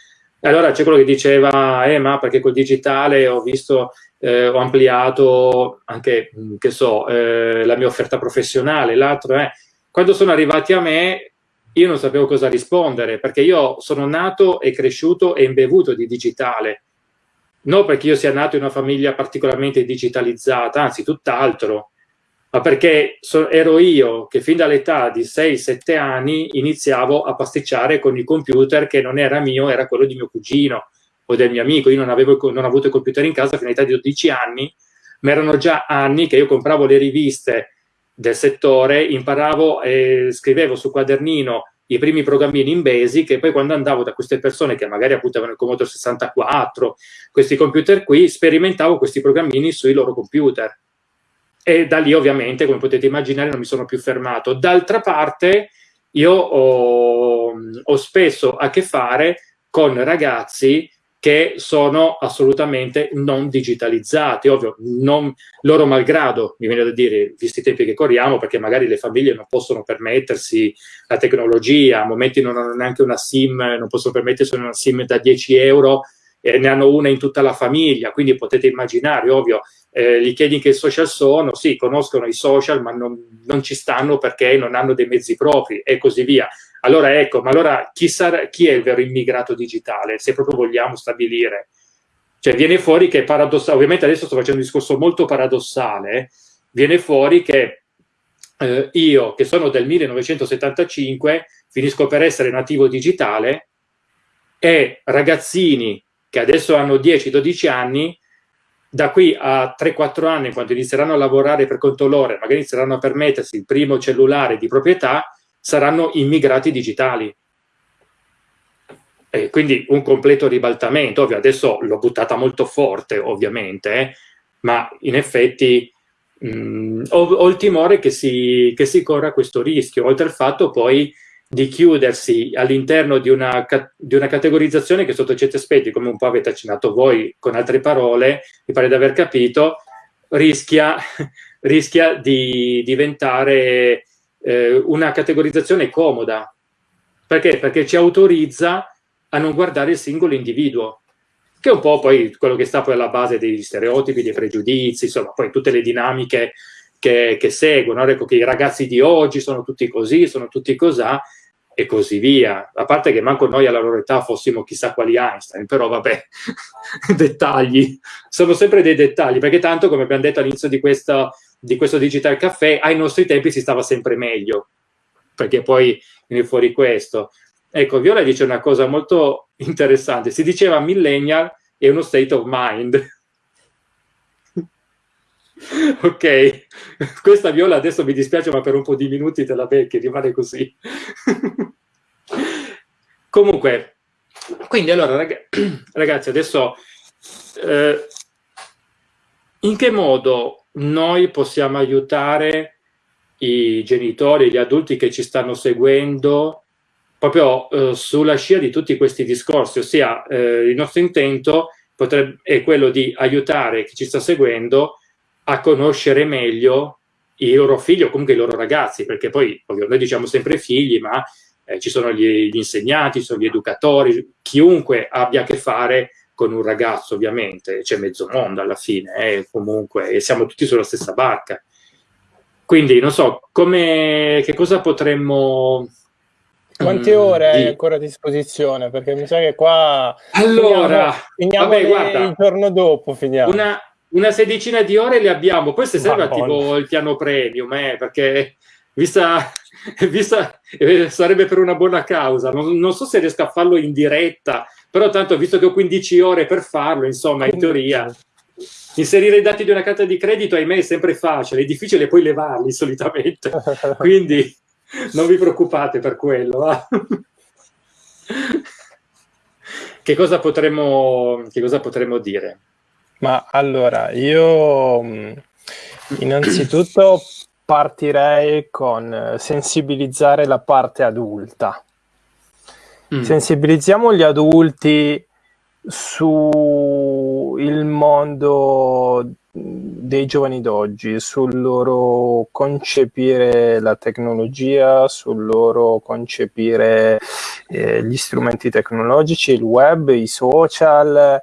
Allora c'è quello che diceva, eh, ma perché col digitale ho visto, eh, ho ampliato anche, mm, che so, eh, la mia offerta professionale, l'altro è, quando sono arrivati a me, io non sapevo cosa rispondere, perché io sono nato e cresciuto e imbevuto di digitale non perché io sia nato in una famiglia particolarmente digitalizzata, anzi tutt'altro. ma perché so, ero io che fin dall'età di 6-7 anni iniziavo a pasticciare con il computer che non era mio, era quello di mio cugino o del mio amico. Io non avevo, non avuto il computer in casa fino all'età di 12 anni, ma erano già anni che io compravo le riviste del settore, imparavo e scrivevo sul quadernino i primi programmini in Basic e poi quando andavo da queste persone che magari appunto avevano il Commodore 64, questi computer qui, sperimentavo questi programmini sui loro computer. E da lì ovviamente, come potete immaginare, non mi sono più fermato. D'altra parte, io ho, ho spesso a che fare con ragazzi che sono assolutamente non digitalizzati, ovvio, non, loro malgrado, mi viene da dire, visti i tempi che corriamo, perché magari le famiglie non possono permettersi la tecnologia, a momenti non hanno neanche una SIM, non possono permettersi una SIM da 10 euro, e ne hanno una in tutta la famiglia, quindi potete immaginare, ovvio, eh, gli chiedi che social sono, sì, conoscono i social, ma non, non ci stanno perché non hanno dei mezzi propri e così via. Allora ecco, ma allora chi, sarà, chi è il vero immigrato digitale, se proprio vogliamo stabilire? Cioè viene fuori che paradossale, ovviamente adesso sto facendo un discorso molto paradossale, viene fuori che eh, io, che sono del 1975, finisco per essere nativo digitale e ragazzini che adesso hanno 10-12 anni, da qui a 3-4 anni, quando inizieranno a lavorare per conto loro, magari inizieranno a permettersi il primo cellulare di proprietà, saranno immigrati digitali. E quindi un completo ribaltamento, ovvio, adesso l'ho buttata molto forte ovviamente, eh, ma in effetti mh, mm, ho, ho, il timore che si, che si corra questo rischio, oltre al fatto poi di chiudersi all'interno di, di una, categorizzazione che sotto certi aspetti, come un po' avete accennato voi con altre parole, mi pare di aver capito, rischia, rischia di diventare eh, una categorizzazione comoda. Perché? Perché ci autorizza a non guardare il singolo individuo, che è un po' poi quello che sta poi alla base degli stereotipi, dei pregiudizi, insomma, poi tutte le dinamiche che, che seguono. Ecco che i ragazzi di oggi sono tutti così, sono tutti cosà, e così via. A parte che manco noi alla loro età fossimo chissà quali Einstein, però vabbè, dettagli. Sono sempre dei dettagli, perché tanto, come abbiamo detto all'inizio di questa di questo Digital Caffè, ai nostri tempi si stava sempre meglio, perché poi viene fuori questo. Ecco, Viola dice una cosa molto interessante, si diceva millennial è uno state of mind. ok, questa Viola adesso mi dispiace, ma per un po' di minuti te la becchi, rimane così. Comunque, quindi allora rag ragazzi, adesso eh, in che modo noi possiamo aiutare i genitori, gli adulti che ci stanno seguendo proprio eh, sulla scia di tutti questi discorsi, ossia eh, il nostro intento potrebbe, è quello di aiutare chi ci sta seguendo a conoscere meglio i loro figli o comunque i loro ragazzi, perché poi ovvio, noi diciamo sempre figli, ma eh, ci sono gli, gli, insegnanti, ci sono gli educatori, chiunque abbia a che fare con un ragazzo ovviamente, c'è mezzo mondo alla fine, eh, comunque, e siamo tutti sulla stessa barca. Quindi, non so, come, che cosa potremmo...
Quante mm, ore hai ancora a disposizione? Perché mi sa che qua...
Allora,
finiamo, finiamo vabbè, guarda, il giorno dopo, finiamo.
Una, una sedicina di ore le abbiamo, poi se serve attivo il piano premium, eh, perché vista, vista, eh, sarebbe per una buona causa. Non, non, so se riesco a farlo in diretta, però tanto visto che ho 15 ore per farlo, insomma, in teoria, inserire i dati di una carta di credito, ahimè, è sempre facile, è difficile poi levarli solitamente. Quindi non vi preoccupate per quello. Va? che, cosa potremmo, che cosa potremmo dire?
Ma allora, io innanzitutto partirei con sensibilizzare la parte adulta. Mm. Sensibilizziamo gli adulti sul mondo dei giovani d'oggi, sul loro concepire la tecnologia, sul loro concepire eh, gli strumenti tecnologici, il web, i social,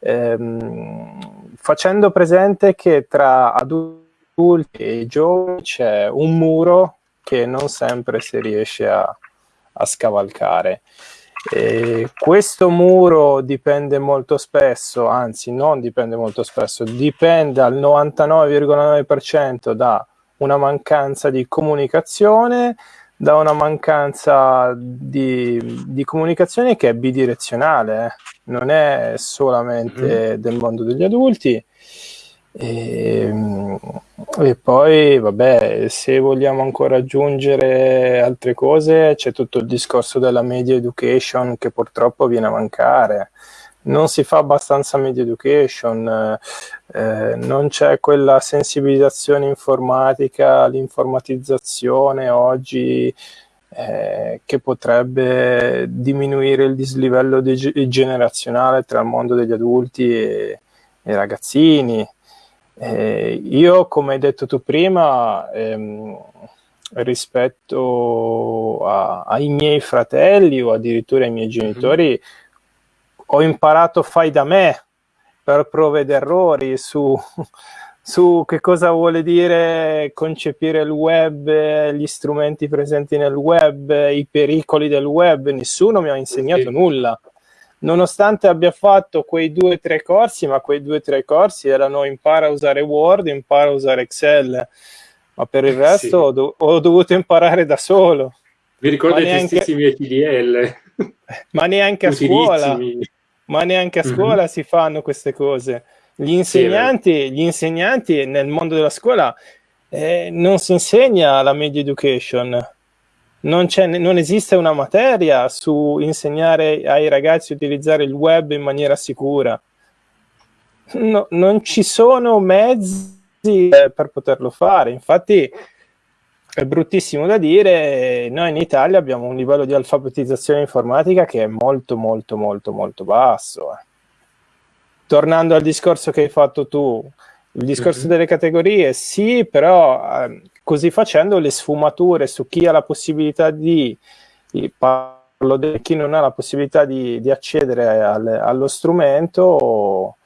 ehm, facendo presente che tra adulti e giovani c'è un muro che non sempre si riesce a, a scavalcare. E questo muro dipende molto spesso, anzi non dipende molto spesso, dipende al 99,9% da una mancanza di comunicazione, da una mancanza di, di comunicazione che è bidirezionale, eh. non è solamente mm. del mondo degli adulti. E, ehm, e, poi, vabbè, se vogliamo ancora aggiungere altre cose, c'è tutto il discorso della media education che purtroppo viene a mancare non si fa abbastanza media education, eh, non c'è quella sensibilizzazione informatica, l'informatizzazione oggi eh, che potrebbe diminuire il dislivello de- generazionale tra il mondo degli adulti e, i ragazzini. Eh, io, come hai detto tu prima, ehm, rispetto a, ai miei fratelli o addirittura ai miei mhm. genitori, mm-hmm ho imparato fai da me per prove ed errori su, su che cosa vuole dire concepire il web, gli strumenti presenti nel web, i pericoli del web, nessuno mi ha insegnato nulla. Nonostante abbia fatto quei due o tre corsi, ma quei due o tre corsi erano impara a usare Word, impara a usare Excel, ma per il resto sì. ho, do- ho, dovuto imparare da solo.
Vi ricordo i neanche... testissimi ETDL?
Ma neanche a scuola ma neanche a mhm. scuola mm-hmm. si fanno queste cose. Gli insegnanti, sì, gli insegnanti nel mondo della scuola eh, non si insegna la media education. Non, non, esiste una materia su insegnare ai ragazzi a utilizzare il web in maniera sicura. No, non ci sono mezzi eh, per poterlo fare. Infatti, è bruttissimo da dire, noi in Italia abbiamo un livello di alfabetizzazione informatica che è molto molto molto molto basso. Eh. Tornando al discorso che hai fatto tu, il discorso mm-hmm. delle categorie, sì, però eh, così facendo le sfumature su chi ha la possibilità di, parlo di chi non ha la possibilità di, di accedere al, allo strumento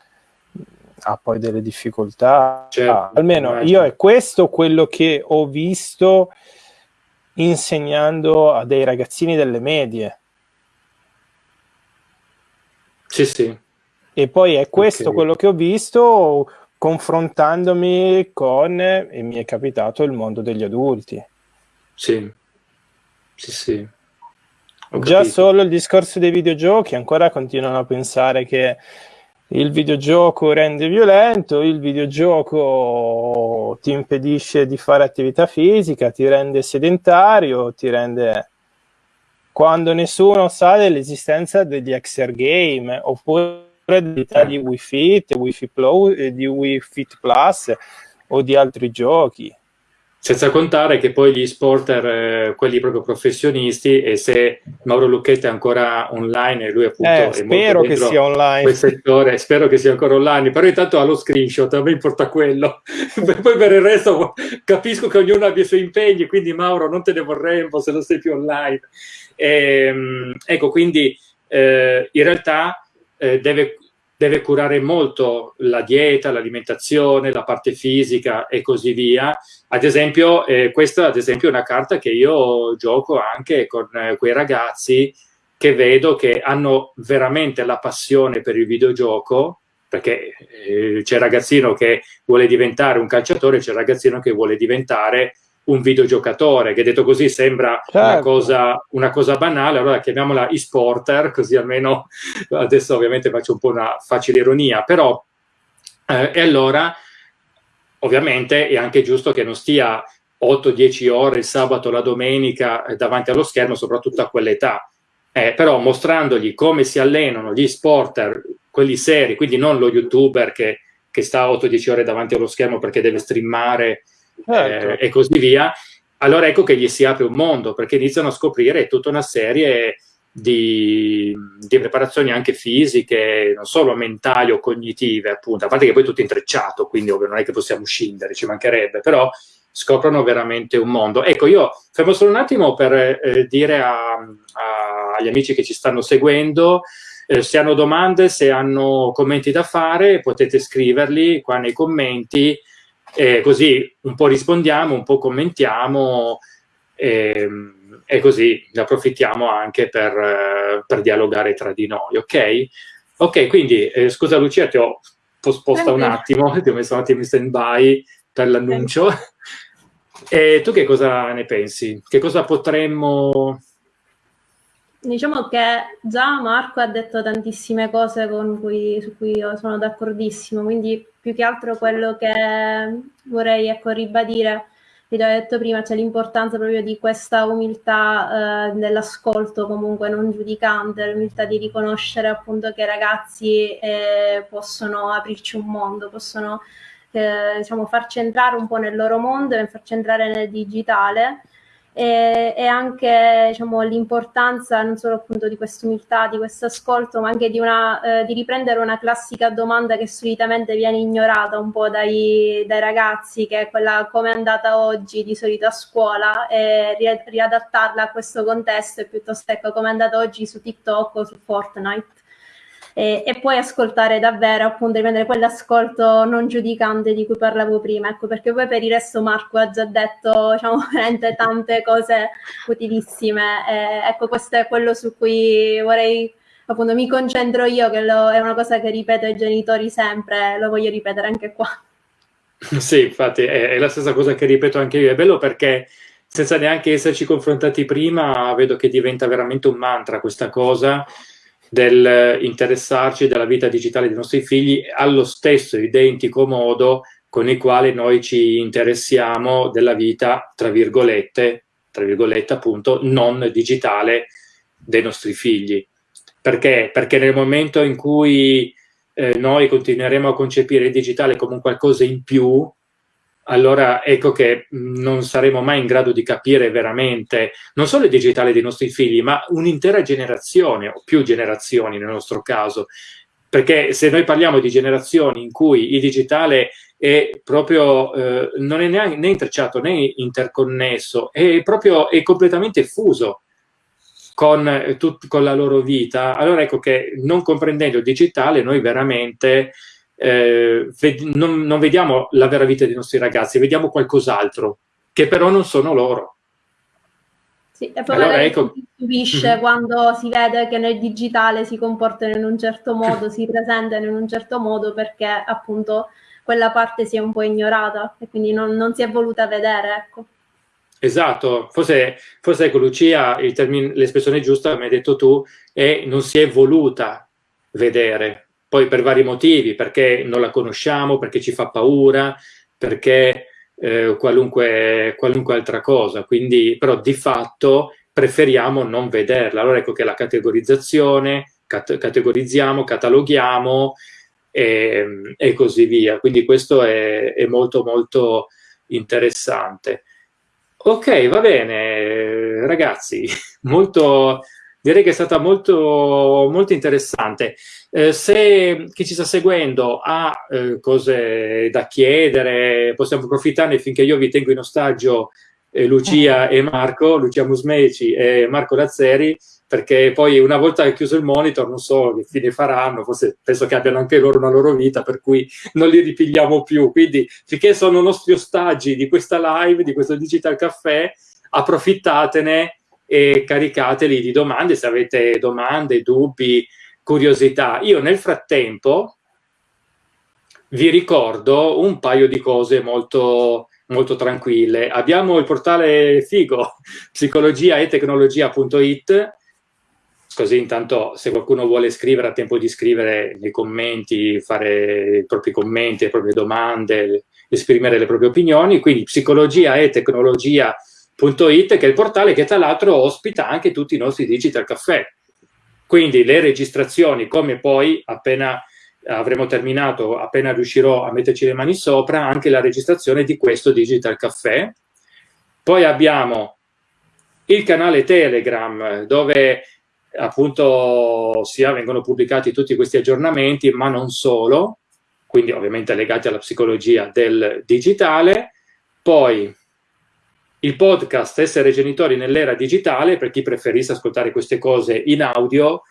ha poi delle difficoltà. Certo, almeno certo. io è questo quello che ho visto insegnando a dei ragazzini delle medie.
Sì, sì.
E poi è questo okay. quello che ho visto confrontandomi con, e mi è capitato, il mondo degli adulti.
Sì, sì, sì.
Ho Già capito. solo il discorso dei videogiochi, ancora continuano a pensare che il videogioco rende violento, il videogioco ti impedisce di fare attività fisica, ti rende sedentario, ti rende quando nessuno sa dell'esistenza degli Exer Game oppure di Wii Fit, Wii Fit, Plus, di Wii Fit Plus o di altri giochi.
Senza contare che poi gli sporter, eh, quelli proprio professionisti, e se Mauro Lucchetti è ancora online e lui appunto
eh, è spero che sia online.
Settore, spero che sia ancora online, però intanto ha lo screenshot, a me importa quello. poi per il resto capisco che ognuno abbia i suoi impegni, quindi Mauro non te ne vorremmo se non sei più online. E, ehm, ecco, quindi eh, in realtà eh, deve deve curare molto la dieta, l'alimentazione, la parte fisica e così via. Ad esempio, eh, questa ad esempio è una carta che io gioco anche con eh, quei ragazzi che vedo che hanno veramente la passione per il videogioco, perché eh, c'è il ragazzino che vuole diventare un calciatore, c'è il ragazzino che vuole diventare un videogiocatore, che detto così sembra certo. una, cosa, una, cosa, banale, allora chiamiamola e-sporter, così almeno adesso ovviamente faccio un po' una facile ironia, però eh, e allora ovviamente è anche giusto che non stia 8-10 ore il sabato la domenica eh, davanti allo schermo, soprattutto a quell'età. Eh, però mostrandogli come si allenano gli sporter, quelli seri, quindi non lo youtuber che, che sta 8-10 ore davanti allo schermo perché deve streamare certo. eh, e così via, allora ecco che gli si apre un mondo, perché iniziano a scoprire tutta una serie di, di, preparazioni anche fisiche, non solo mentali o cognitive, appunto, a parte che poi è tutto intrecciato, quindi ovvio non è che possiamo scindere, ci mancherebbe, però scoprono veramente un mondo. Ecco, io fermo solo un attimo per eh, dire a, a, agli amici che ci stanno seguendo, eh, se hanno domande, se hanno commenti da fare, potete scriverli qua nei commenti, e così un po' rispondiamo, un po' commentiamo e, ehm, e così ne approfittiamo anche per, per, dialogare tra di noi, ok? Ok, quindi eh, scusa Lucia, ti ho posposta un attimo, ti ho messo un attimo in stand by per l'annuncio. E tu che cosa ne pensi? Che cosa potremmo...
Diciamo che già Marco ha detto tantissime cose cui, su cui io sono d'accordissimo, quindi più che altro quello che vorrei ecco, ribadire, vi ho detto prima, c'è l'importanza proprio di questa umiltà eh, nell'ascolto comunque non giudicante, l'umiltà di riconoscere appunto che i ragazzi eh, possono aprirci un mondo, possono eh, diciamo, farci entrare un po' nel loro mondo e farci entrare nel digitale e, e anche diciamo, l'importanza non solo appunto di questa umiltà, di questo ascolto, ma anche di, una, eh, di, riprendere una classica domanda che solitamente viene ignorata un po' dai, dai, ragazzi, che è quella come è andata oggi? di solito a scuola, e riadattarla a questo contesto e piuttosto ecco come è andata oggi su TikTok o su Fortnite e, e poi ascoltare davvero, appunto, riprendere quell'ascolto non giudicante di cui parlavo prima, ecco, perché poi per il resto Marco ha già detto, diciamo, veramente tante cose utilissime, e, ecco, questo è quello su cui vorrei appunto mi concentro io, che lo, è una cosa che ripeto ai genitori sempre, lo voglio ripetere anche qua.
Sì, infatti è, è, la stessa cosa che ripeto anche io, è bello perché senza neanche esserci confrontati prima vedo che diventa veramente un mantra questa cosa del interessarci della vita digitale dei nostri figli allo stesso identico modo con il quale noi ci interessiamo della vita, tra virgolette, tra virgolette appunto, non digitale dei nostri figli. Perché? Perché nel momento in cui eh, noi continueremo a concepire il digitale come un qualcosa in più, allora ecco che non saremo mai in grado di capire veramente non solo il digitale dei nostri figli, ma un'intera generazione o più generazioni nel nostro caso. Perché se noi parliamo di generazioni in cui il digitale è proprio, eh, non è né, né, intrecciato né interconnesso, è proprio è completamente fuso con, eh, tut, con la loro vita, allora ecco che non comprendendo il digitale noi veramente eh, non, non, vediamo la vera vita dei nostri ragazzi, vediamo qualcos'altro, che però non sono loro.
Sì, e poi allora, ecco... si stupisce mm -hmm. quando si vede che nel digitale si comportano in un certo modo, si presentano in un certo modo perché appunto quella parte si è un po' ignorata e quindi non, non si è voluta vedere, ecco.
Esatto, forse, forse ecco Lucia, l'espressione giusta, come hai detto tu, è non si è voluta vedere, poi per vari motivi, perché non la conosciamo, perché ci fa paura, perché eh, qualunque, qualunque altra cosa, quindi però di fatto preferiamo non vederla. Allora ecco che la categorizzazione, cat categorizziamo, cataloghiamo e, e, così via. Quindi questo è, è molto molto interessante. Ok, va bene, ragazzi, molto, direi che è stata molto, molto interessante. Eh, se chi ci sta seguendo ha eh, cose da chiedere, possiamo approfittarne finché io vi tengo in ostaggio eh, Lucia e Marco, Lucia Musmeci e Marco Lazzeri, perché poi una volta chiuso il monitor non so che fine faranno, forse penso che abbiano anche loro una loro vita, per cui non li ripigliamo più. Quindi finché sono nostri ostaggi di questa live, di questo Digital Caffè, approfittatene e caricateli di domande se avete domande, dubbi, curiosità. Io nel frattempo vi ricordo un paio di cose molto, molto tranquille. Abbiamo il portale figo, psicologia e tecnologia.it, così intanto se qualcuno vuole scrivere ha tempo di scrivere nei commenti, fare i propri commenti, le proprie domande, esprimere le proprie opinioni, quindi psicologia e tecnologia.it It, che è il portale che tra l'altro ospita anche tutti i nostri digital caffè. Quindi le registrazioni, come poi appena avremo terminato, appena riuscirò a metterci le mani sopra, anche la registrazione di questo digital caffè. Poi abbiamo il canale Telegram dove appunto sia vengono pubblicati tutti questi aggiornamenti, ma non solo, quindi ovviamente legati alla psicologia del digitale. Poi il podcast Essere genitori nell'era digitale, per chi preferisse ascoltare queste cose in audio,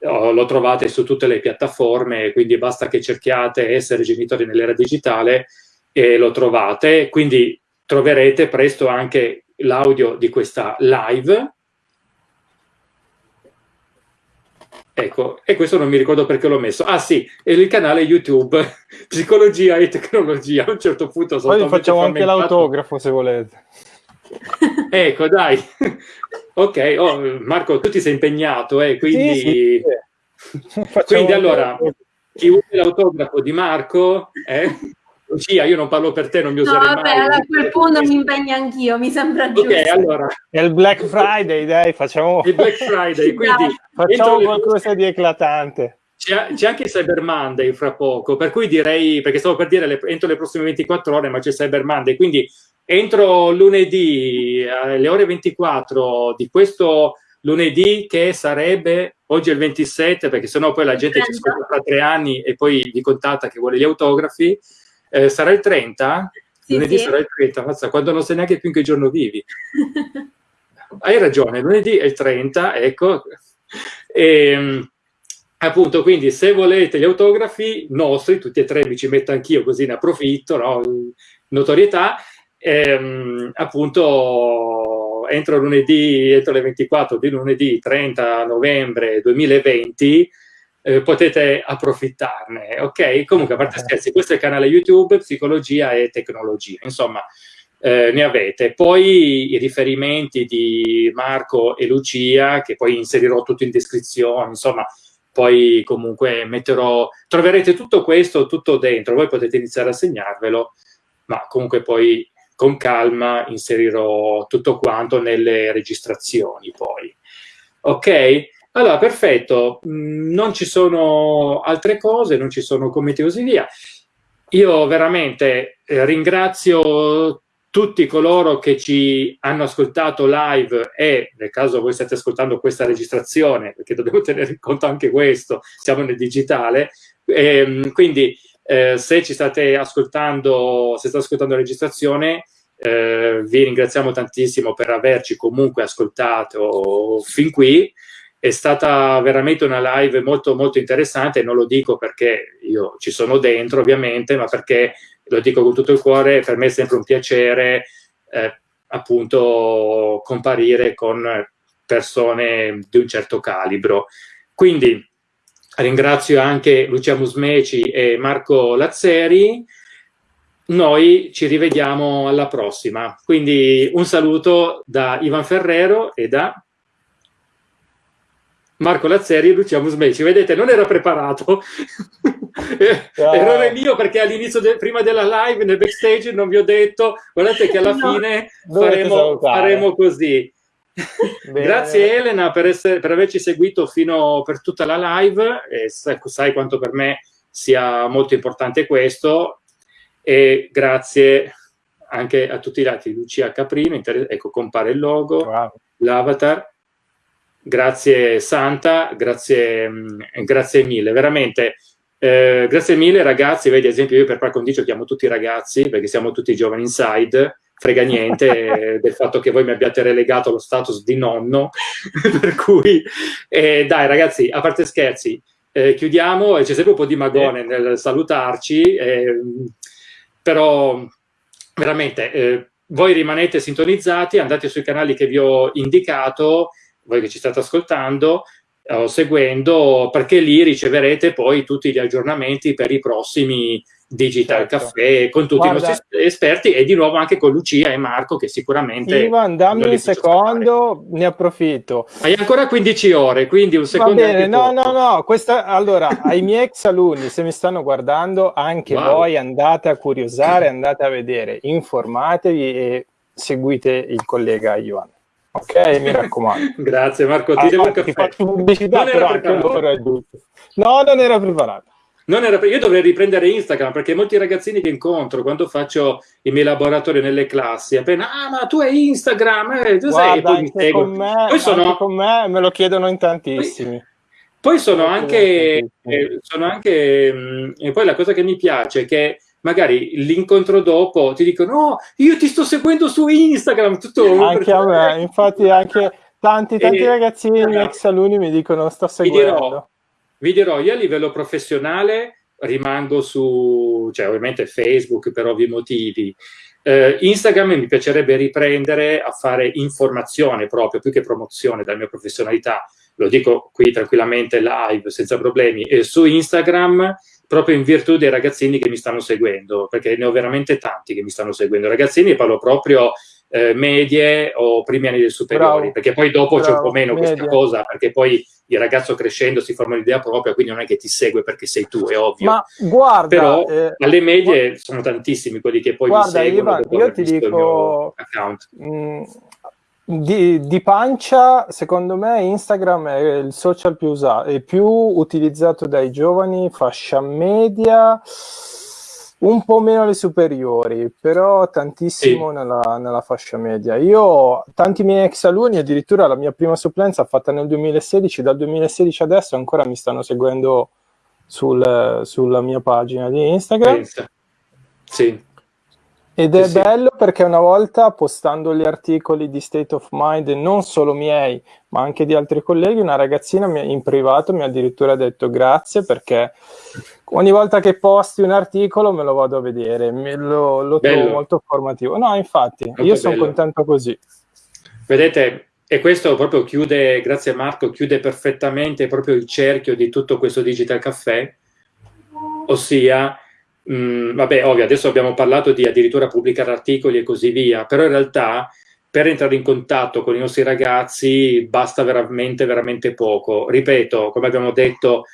oh, lo trovate su tutte le piattaforme, quindi basta che cerchiate Essere genitori nell'era digitale e lo trovate. Quindi troverete presto anche l'audio di questa live. Ecco, e questo non mi ricordo perché l'ho messo. Ah sì, è il canale YouTube, Psicologia e Tecnologia. A un certo punto
sono Poi facciamo anche l'autografo se volete.
ecco, dai. ok, oh, Marco, tu ti sei impegnato, eh, quindi... Sì, sì, quindi allora, chi vuole l'autografo di Marco... Eh? Lucia, io non parlo per te, non mi userei no, vabbè,
mai. a quel punto mi impegno anch'io, mi sembra giusto. Ok,
allora.
È il Black Friday, dai, facciamo...
Il Black Friday, quindi...
facciamo qualcosa le... di eclatante.
C'è anche Cyber Monday fra poco, per cui direi, perché stavo per dire le, entro le prossime 24 ore, ma c'è Cyber Monday, quindi entro lunedì alle ore 24 di questo lunedì che sarebbe oggi è il 27 perché sennò poi la gente 30. ci ascolta tra tre anni e poi vi contatta che vuole gli autografi eh, sarà il 30? Sì, lunedì sì. sarà il 30, mazza, quando non sai neanche più in che giorno vivi. Hai ragione, lunedì è il 30, ecco. E, ehm, appunto, quindi se volete gli autografi nostri, tutti e tre mi ci metto anch'io così ne approfitto, no? notorietà, ehm, appunto entro lunedì, entro le 24 di lunedì 30 novembre 2020 eh, potete approfittarne, ok? Comunque, a parte scherzi, questo è il canale YouTube Psicologia e Tecnologia, insomma, eh, ne avete. Poi i riferimenti di Marco e Lucia, che poi inserirò tutto in descrizione, insomma, poi comunque metterò, troverete tutto questo, tutto dentro, voi potete iniziare a segnarvelo, ma comunque poi con calma inserirò tutto quanto nelle registrazioni poi. Ok? Allora, perfetto, mm, non ci sono altre cose, non ci sono commenti così via. Io veramente eh, ringrazio tutti coloro che ci hanno ascoltato live e nel caso voi state ascoltando questa registrazione, perché dobbiamo tenere in conto anche questo, siamo nel digitale, e, ehm, quindi eh, se ci state ascoltando, se state ascoltando la registrazione, eh, vi ringraziamo tantissimo per averci comunque ascoltato fin qui. È stata veramente una live molto molto interessante, non lo dico perché io ci sono dentro ovviamente, ma perché lo dico con tutto il cuore, per me è sempre un piacere eh, appunto comparire con persone di un certo calibro. Quindi ringrazio anche Lucia Musmeci e Marco Lazzeri, noi ci rivediamo alla prossima. Quindi un saluto da Ivan Ferrero e da Marco Lazzeri e Lucia Musmeci. Vedete, non era preparato. Ah. Errore mio perché all'inizio, de prima della live, nel backstage, non vi ho detto, guardate che alla no. fine faremo, faremo, così. Grazie Elena per, essere, per, averci seguito fino per tutta la live e sai, quanto per me sia molto importante questo e grazie anche a tutti gli altri, Lucia Caprino, ecco compare il logo, wow. l'avatar Grazie Santa, grazie, mm, grazie mille, veramente. Eh, grazie mille ragazzi, vedi ad esempio io per par condicio chiamo tutti i ragazzi perché siamo tutti giovani inside, frega niente del fatto che voi mi abbiate relegato lo status di nonno, per cui eh, dai ragazzi, a parte scherzi, eh, chiudiamo, c'è sempre un po' di magone nel salutarci, eh, però veramente eh, voi rimanete sintonizzati, andate sui canali che vi ho indicato, voi che ci state ascoltando o seguendo, perché lì riceverete poi tutti gli aggiornamenti per i prossimi Digital certo. Caffè con tutti Guarda, i nostri esperti e di nuovo anche con Lucia e Marco che sicuramente...
Ivan, dammi un secondo, scappare. ne approfitto.
Hai ancora 15 ore, quindi un secondo...
Va bene, no, no, no, questa, allora, ai miei ex alunni, se mi stanno guardando, anche wow. voi andate a curiosare, andate a vedere, informatevi e seguite il collega Ivan. Ok, mi raccomando.
Grazie Marco, ti ah, devo un caffè. Faccio
pubblicità, non però anche loro è giusto. No, non era preparato.
Non era, io dovrei riprendere Instagram perché molti ragazzini che incontro quando faccio i miei laboratori nelle classi, appena, ah ma tu hai Instagram, eh, tu
Guarda, sai, e poi mi seguo. Con me, poi sono, con me me lo chiedono in tantissimi.
Poi, poi sono, anche, eh, sono anche, mh, mm, e poi la cosa che mi piace è che magari l'incontro dopo ti dicono no, io ti sto seguendo su Instagram, tutto
anche a me, infatti anche tanti, tanti e, ragazzini, eh, ex alunni mi dicono sto seguendo.
Vi dirò, vi dirò, io a livello professionale rimango su, cioè ovviamente Facebook per ovvi motivi, eh, Instagram mi piacerebbe riprendere a fare informazione proprio, più che promozione della mia professionalità, lo dico qui tranquillamente live, senza problemi, e su Instagram proprio in virtù dei ragazzini che mi stanno seguendo, perché ne ho veramente tanti che mi stanno seguendo. Ragazzini parlo proprio eh, medie o primi anni del superiori, bravo, perché poi dopo c'è un po' meno media. questa cosa, perché poi il ragazzo crescendo si forma l'idea propria, quindi non è che ti segue perché sei tu, è ovvio.
Ma guarda,
però eh, alle medie guarda, sono tantissimi quelli che poi
guarda,
mi seguono.
Ivan, io ti dico, mh, di, di, pancia, secondo me Instagram è il social più usato, è più utilizzato dai giovani, fascia media, un po' meno le superiori, però tantissimo sì. nella, nella, fascia media. Io, tanti miei ex alunni, addirittura la mia prima supplenza fatta nel 2016, dal 2016 adesso ancora mi stanno seguendo sul, sulla mia pagina di Instagram.
Sì.
Ed è sì, bello perché una volta postando gli articoli di State of Mind, non solo miei, ma anche di altri colleghi, una ragazzina in privato mi ha addirittura detto grazie perché ogni volta che posti un articolo me lo vado a vedere, me lo, lo trovo molto formativo. No, infatti, molto io sono contento così.
Vedete, e questo proprio chiude, grazie Marco, chiude perfettamente proprio il cerchio di tutto questo Digital Caffè, ossia Mm, vabbè, ovvio, adesso abbiamo parlato di addirittura pubblicare articoli e così via, però in realtà per entrare in contatto con i nostri ragazzi basta veramente, veramente poco. Ripeto, come abbiamo detto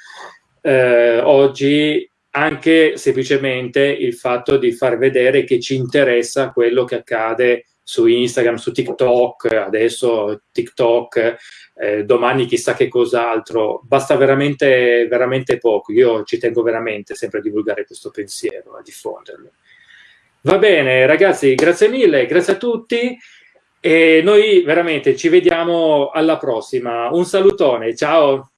eh, oggi, anche semplicemente il fatto di far vedere che ci interessa quello che accade su Instagram, su TikTok, adesso TikTok, eh, domani chissà che cos'altro, basta veramente, veramente poco. Io ci tengo veramente sempre a divulgare questo pensiero, a diffonderlo. Va bene, ragazzi, grazie mille, grazie a tutti e noi veramente ci vediamo alla prossima. Un salutone, ciao!